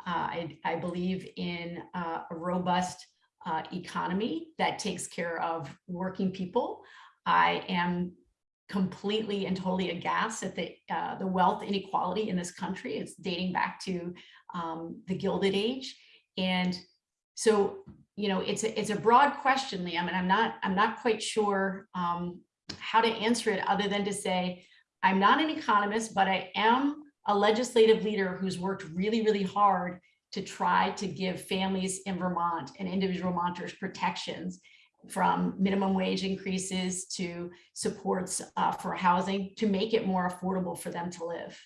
[SPEAKER 3] Uh, I, I believe in uh, a robust uh, economy that takes care of working people. I am completely and totally aghast at the uh, the wealth inequality in this country. It's dating back to um, the Gilded Age, and so you know it's a it's a broad question, Liam, and I'm not I'm not quite sure um, how to answer it other than to say I'm not an economist, but I am a legislative leader who's worked really really hard to try to give families in Vermont and individual Vermonters protections from minimum wage increases to supports uh, for housing to make it more affordable for them to live.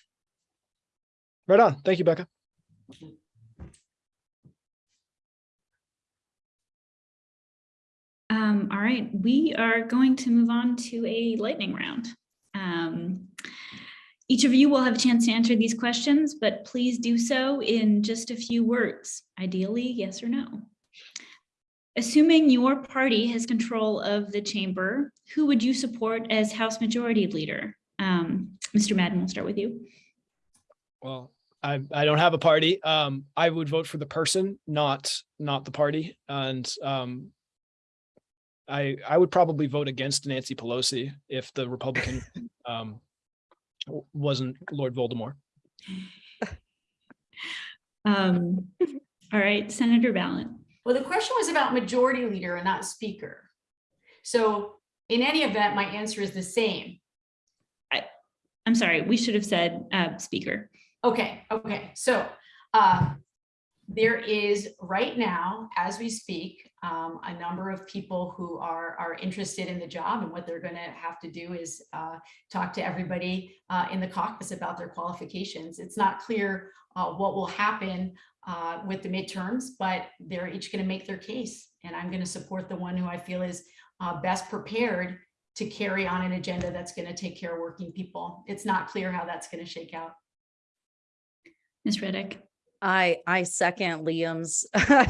[SPEAKER 4] Right on. Thank you, Becca.
[SPEAKER 2] Um, all right, we are going to move on to a lightning round. Um, each of you will have a chance to answer these questions, but please do so in just a few words, ideally yes or no. Assuming your party has control of the chamber, who would you support as House Majority Leader? Um, Mr. Madden, we'll start with you.
[SPEAKER 4] Well, I, I don't have a party. Um, I would vote for the person, not, not the party. And, um, I, I would probably vote against Nancy Pelosi if the Republican, um, wasn't Lord Voldemort.
[SPEAKER 2] Um, all right, Senator Balint.
[SPEAKER 3] Well, the question was about majority leader and not speaker. So in any event, my answer is the same.
[SPEAKER 2] I'm sorry, we should have said uh, speaker.
[SPEAKER 3] Okay, okay, so uh, there is right now, as we speak, um, a number of people who are are interested in the job and what they're going to have to do is uh, talk to everybody uh, in the caucus about their qualifications. It's not clear uh, what will happen uh, with the midterms, but they're each going to make their case, and I'm going to support the one who I feel is uh, best prepared to carry on an agenda that's going to take care of working people. It's not clear how that's going to shake out.
[SPEAKER 2] Ms. Redic.
[SPEAKER 5] I, I second Liam's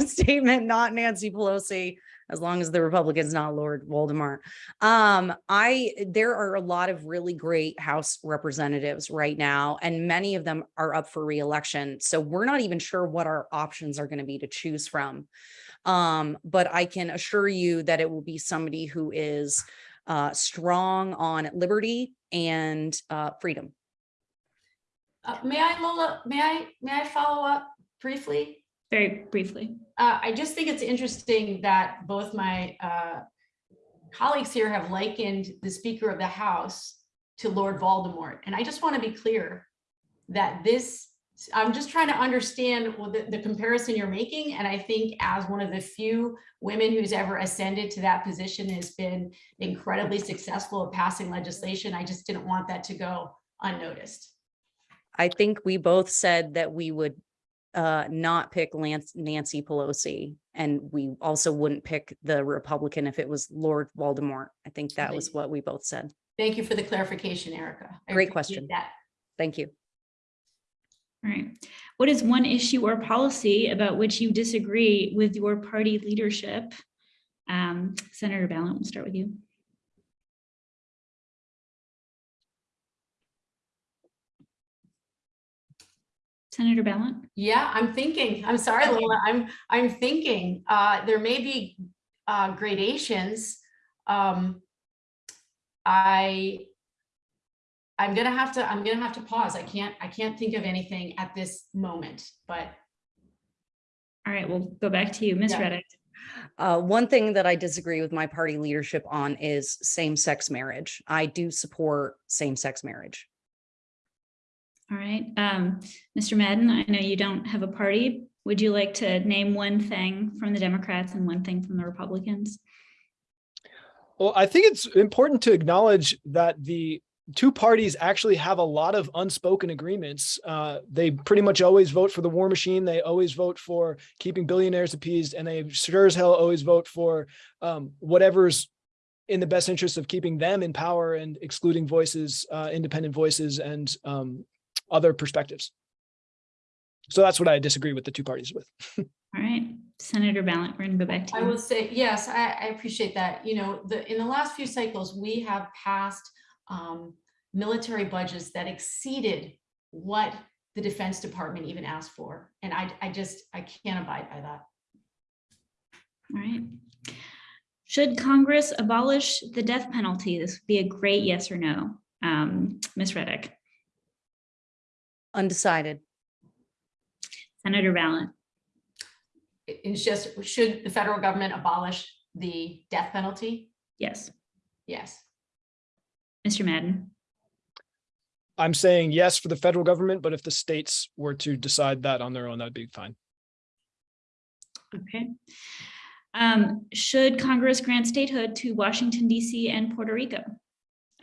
[SPEAKER 5] statement, not Nancy Pelosi, as long as the Republican's not Lord Voldemort. Um, I, there are a lot of really great House representatives right now, and many of them are up for reelection. So we're not even sure what our options are going to be to choose from. Um, but I can assure you that it will be somebody who is uh, strong on liberty and uh, freedom.
[SPEAKER 3] Uh, May I, Lola, may I, may I follow up briefly?
[SPEAKER 2] Very briefly.
[SPEAKER 3] Uh, I just think it's interesting that both my uh, colleagues here have likened the Speaker of the House to Lord Voldemort. And I just want to be clear that this, I'm just trying to understand what the, the comparison you're making. And I think as one of the few women who's ever ascended to that position has been incredibly successful at passing legislation, I just didn't want that to go unnoticed.
[SPEAKER 5] I think we both said that we would uh, not pick Lance, Nancy Pelosi. And we also wouldn't pick the Republican if it was Lord Voldemort. I think that was what we both said.
[SPEAKER 3] Thank you for the clarification, Ericka. I
[SPEAKER 5] Great question.
[SPEAKER 3] That.
[SPEAKER 5] Thank you.
[SPEAKER 2] All right. What is one issue or policy about which you disagree with your party leadership? Um, Senator Balint, we'll start with you. Senator Balint?
[SPEAKER 3] Yeah, I'm thinking, I'm sorry,
[SPEAKER 2] Okay.
[SPEAKER 3] Lola, I'm, I'm thinking, uh, there may be, uh, gradations. Um, I, I'm gonna have to, I'm gonna have to pause. I can't, I can't think of anything at this moment, but
[SPEAKER 2] All right, we'll go back to you, Ms.
[SPEAKER 3] Yeah.
[SPEAKER 2] Redic.
[SPEAKER 5] Uh, one thing that I disagree with my party leadership on is same-sex marriage. I do support same-sex marriage.
[SPEAKER 2] All right, um, Mr. Madden, I know you don't have a party. Would you like to name one thing from the Democrats and one thing from the Republicans?
[SPEAKER 4] Well, I think it's important to acknowledge that the two parties actually have a lot of unspoken agreements. Uh, they pretty much always vote for the war machine. They always vote for keeping billionaires appeased, and they sure as hell always vote for um, whatever's in the best interest of keeping them in power and excluding voices, uh, independent voices, and um, other perspectives. So that's what I disagree with the two parties with.
[SPEAKER 2] All right, Senator Balint, we're gonna go back to you.
[SPEAKER 3] I will say, yes, I, I appreciate that. You know, the, in the last few cycles, we have passed um, military budgets that exceeded what the Defense Department even asked for. And I, I just, I can't abide by that.
[SPEAKER 2] All right. Should Congress abolish the death penalty? This would be a great yes or no. Um, Ms. Redic,
[SPEAKER 5] Undecided.
[SPEAKER 2] Senator
[SPEAKER 3] Balint, It's just, should the federal government abolish the death penalty?
[SPEAKER 2] yes.
[SPEAKER 3] Yes.
[SPEAKER 2] Mr. Madden,
[SPEAKER 4] I'm saying yes for the federal government, but if the states were to decide that on their own, that'd be fine.
[SPEAKER 2] okay. Um, should Congress grant statehood to Washington DC and Puerto Rico?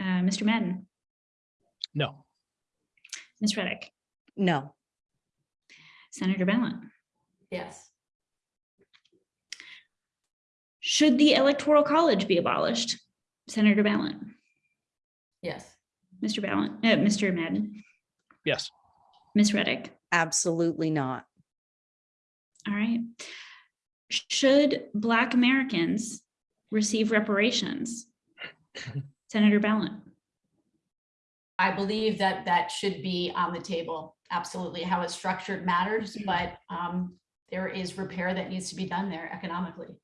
[SPEAKER 2] Uh, Mr. Madden,
[SPEAKER 4] No.
[SPEAKER 2] Ms. Redic,
[SPEAKER 5] No.
[SPEAKER 2] Senator Balint.
[SPEAKER 3] Yes.
[SPEAKER 2] Should the Electoral College be abolished? Senator Balint,
[SPEAKER 3] Yes.
[SPEAKER 2] Mr. Balint, uh, Mr. Madden,
[SPEAKER 4] Yes.
[SPEAKER 2] Ms. Redic.
[SPEAKER 5] Absolutely not.
[SPEAKER 2] All right. Should Black Americans receive reparations? Senator Balint,
[SPEAKER 3] I believe that that should be on the table. Absolutely. How it's structured matters, but um, there is repair that needs to be done there economically.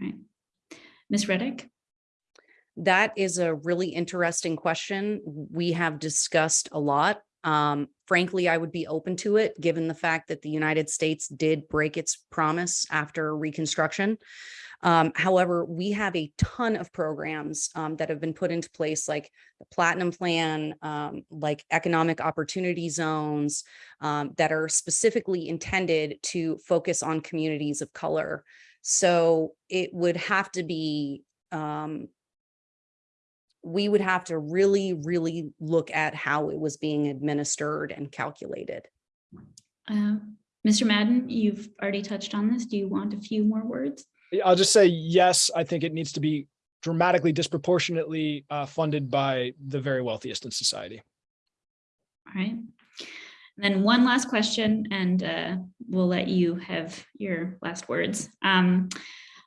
[SPEAKER 2] right? Ms. Redic,
[SPEAKER 5] That is a really interesting question. We have discussed a lot. Um, frankly, I would be open to it, given the fact that the United States did break its promise after Reconstruction. Um, however, we have a ton of programs um, that have been put into place, like the Platinum Plan, um, like economic opportunity zones, um, that are specifically intended to focus on communities of color. So it would have to be um, we would have to really, really look at how it was being administered and calculated.
[SPEAKER 2] uh, Mr. Madden, you've already touched on this. Do you want a few more words?
[SPEAKER 4] I'll just say, yes, I think it needs to be dramatically disproportionately uh, funded by the very wealthiest in society.
[SPEAKER 2] All right. And then one last question, and uh, we'll let you have your last words. Um,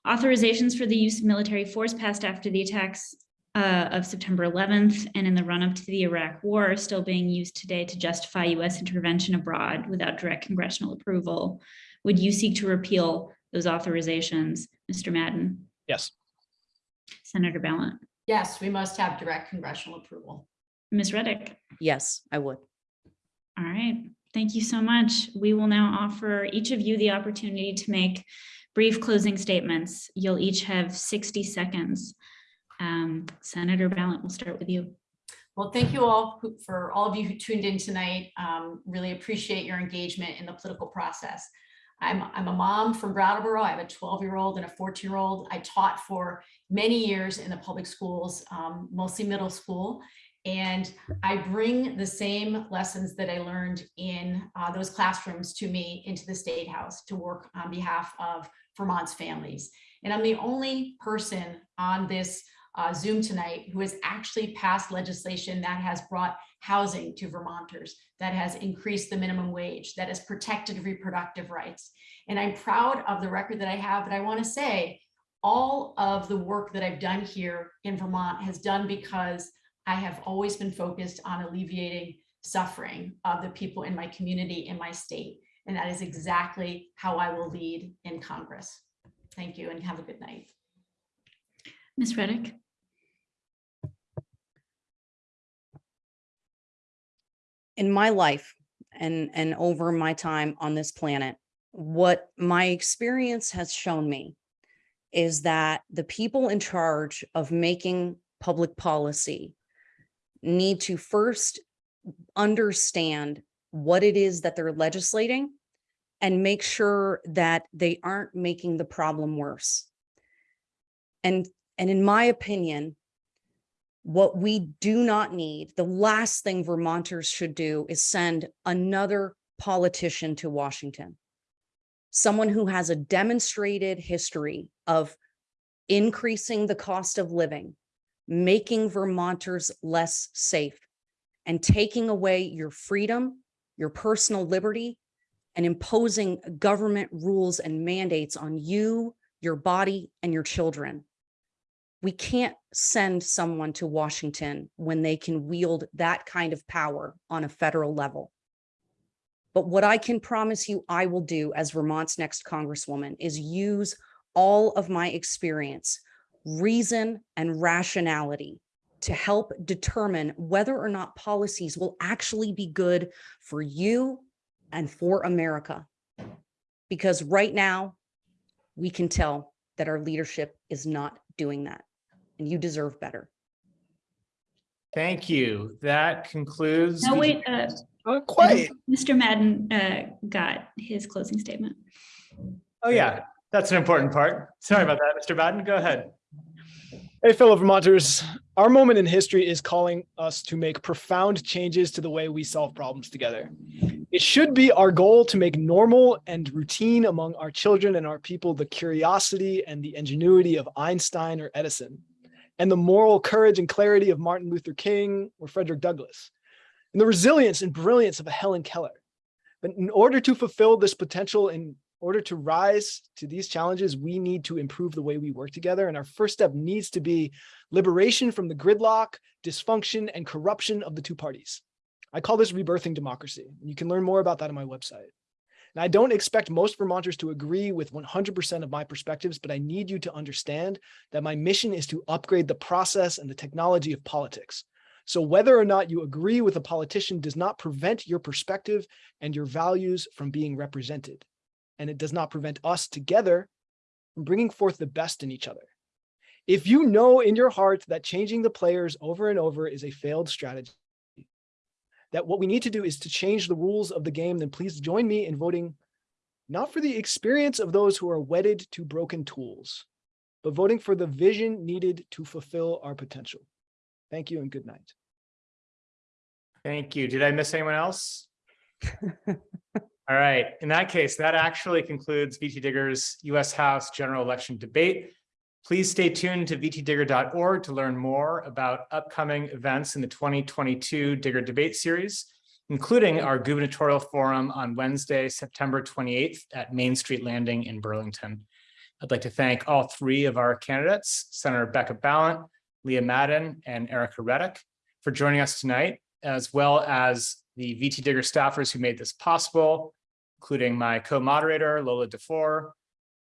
[SPEAKER 2] Authorizations for the use of military force passed after the attacks uh, of September 11th and in the run-up to the Iraq War are still being used today to justify US intervention abroad without direct congressional approval. Would you seek to repeal those authorizations, Mr. Madden,
[SPEAKER 4] Yes.
[SPEAKER 2] Senator Balint,
[SPEAKER 3] Yes, we must have direct congressional approval.
[SPEAKER 2] Ms. Redic?
[SPEAKER 5] Yes, I would.
[SPEAKER 2] All right, thank you so much. We will now offer each of you the opportunity to make brief closing statements. You'll each have 60 seconds. Um, Senator Balint, we'll start with you.
[SPEAKER 3] Well, thank you all who- for all of you who tuned in tonight. Um, Really appreciate your engagement in the political process. I'm, I'm a mom from Brattleboro. I have a 12-year-old and a 14-year-old. I taught for many years in the public schools, um, mostly middle school. And I bring the same lessons that I learned in uh, those classrooms to me into the State House to work on behalf of Vermont's families. And I'm the only person on this uh, Zoom tonight who has actually passed legislation that has brought housing to Vermonters, that has increased the minimum wage, that has protected reproductive rights. And I'm proud of the record that I have, but I want to say all of the work that I've done here in Vermont has done because I have always been focused on alleviating suffering of the people in my community, in my state. And that is exactly how I will lead in Congress. Thank you and have a good night.
[SPEAKER 2] Ms. Redic?
[SPEAKER 5] In my life and and over my time on this planet what my experience has shown me is that the people in charge of making public policy need to first understand what it is that they're legislating and make sure that they aren't making the problem worse. And and in my opinion what we do not need, the last thing Vermonters should do is send another politician to Washington. Someone who has a demonstrated history of increasing the cost of living, making Vermonters less safe, and taking away your freedom, your personal liberty, and imposing government rules and mandates on you, your body, and your children we can't send someone to Washington when they can wield that kind of power on a federal level. But what I can promise you I will do as Vermont's next congresswoman is use all of my experience, reason and rationality to help determine whether or not policies will actually be good for you and for America. Because right now, we can tell that our leadership is not doing that and you deserve better.
[SPEAKER 6] Thank you. That concludes.
[SPEAKER 2] No, wait, uh,
[SPEAKER 4] Not quite.
[SPEAKER 2] Mr. Madden uh, got his closing statement.
[SPEAKER 6] Oh, yeah, that's an important part. Sorry about that, Mr. Madden. Go ahead.
[SPEAKER 4] Hey, fellow Vermonters, our moment in history is calling us to make profound changes to the way we solve problems together. It should be our goal to make normal and routine among our children and our people the curiosity and the ingenuity of Einstein or Edison, and the moral courage and clarity of Martin Luther King or Frederick Douglass, and the resilience and brilliance of a Helen Keller. But in order to fulfill this potential in order to rise to these challenges, we need to improve the way we work together. And our first step needs to be liberation from the gridlock, dysfunction, and corruption of the two parties. I call this rebirthing democracy. You can learn more about that on my website. And I don't expect most Vermonters to agree with 100% of my perspectives, but I need you to understand that my mission is to upgrade the process and the technology of politics. So whether or not you agree with a politician does not prevent your perspective and your values from being represented and it does not prevent us together from bringing forth the best in each other. If you know in your heart that changing the players over and over is a failed strategy, that what we need to do is to change the rules of the game, then please join me in voting not for the experience of those who are wedded to broken tools, but voting for the vision needed to fulfill our potential. Thank you and good night.
[SPEAKER 6] Thank you. Did I miss anyone else? All right, in that case, that actually concludes VT Digger's US House general election debate. Please stay tuned to vtdigger.org to learn more about upcoming events in the 2022 Digger debate series, including our gubernatorial forum on Wednesday, September 28th at Main Street Landing in Burlington. I'd like to thank all three of our candidates, Senator Becca Balint, Liam Madden, and Ericka Redic for joining us tonight, as well as the VT Digger staffers who made this possible, including my co-moderator, Lola Duffort,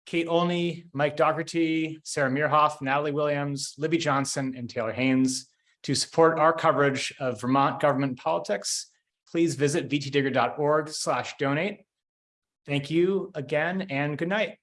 [SPEAKER 6] Kate Olney, Mike Dougherty, Sarah Meerhoff, Natalie Williams, Libby Johnson, and Taylor Haynes. To support our coverage of Vermont government politics, please visit vtdigger.org slash donate. Thank you again and good night.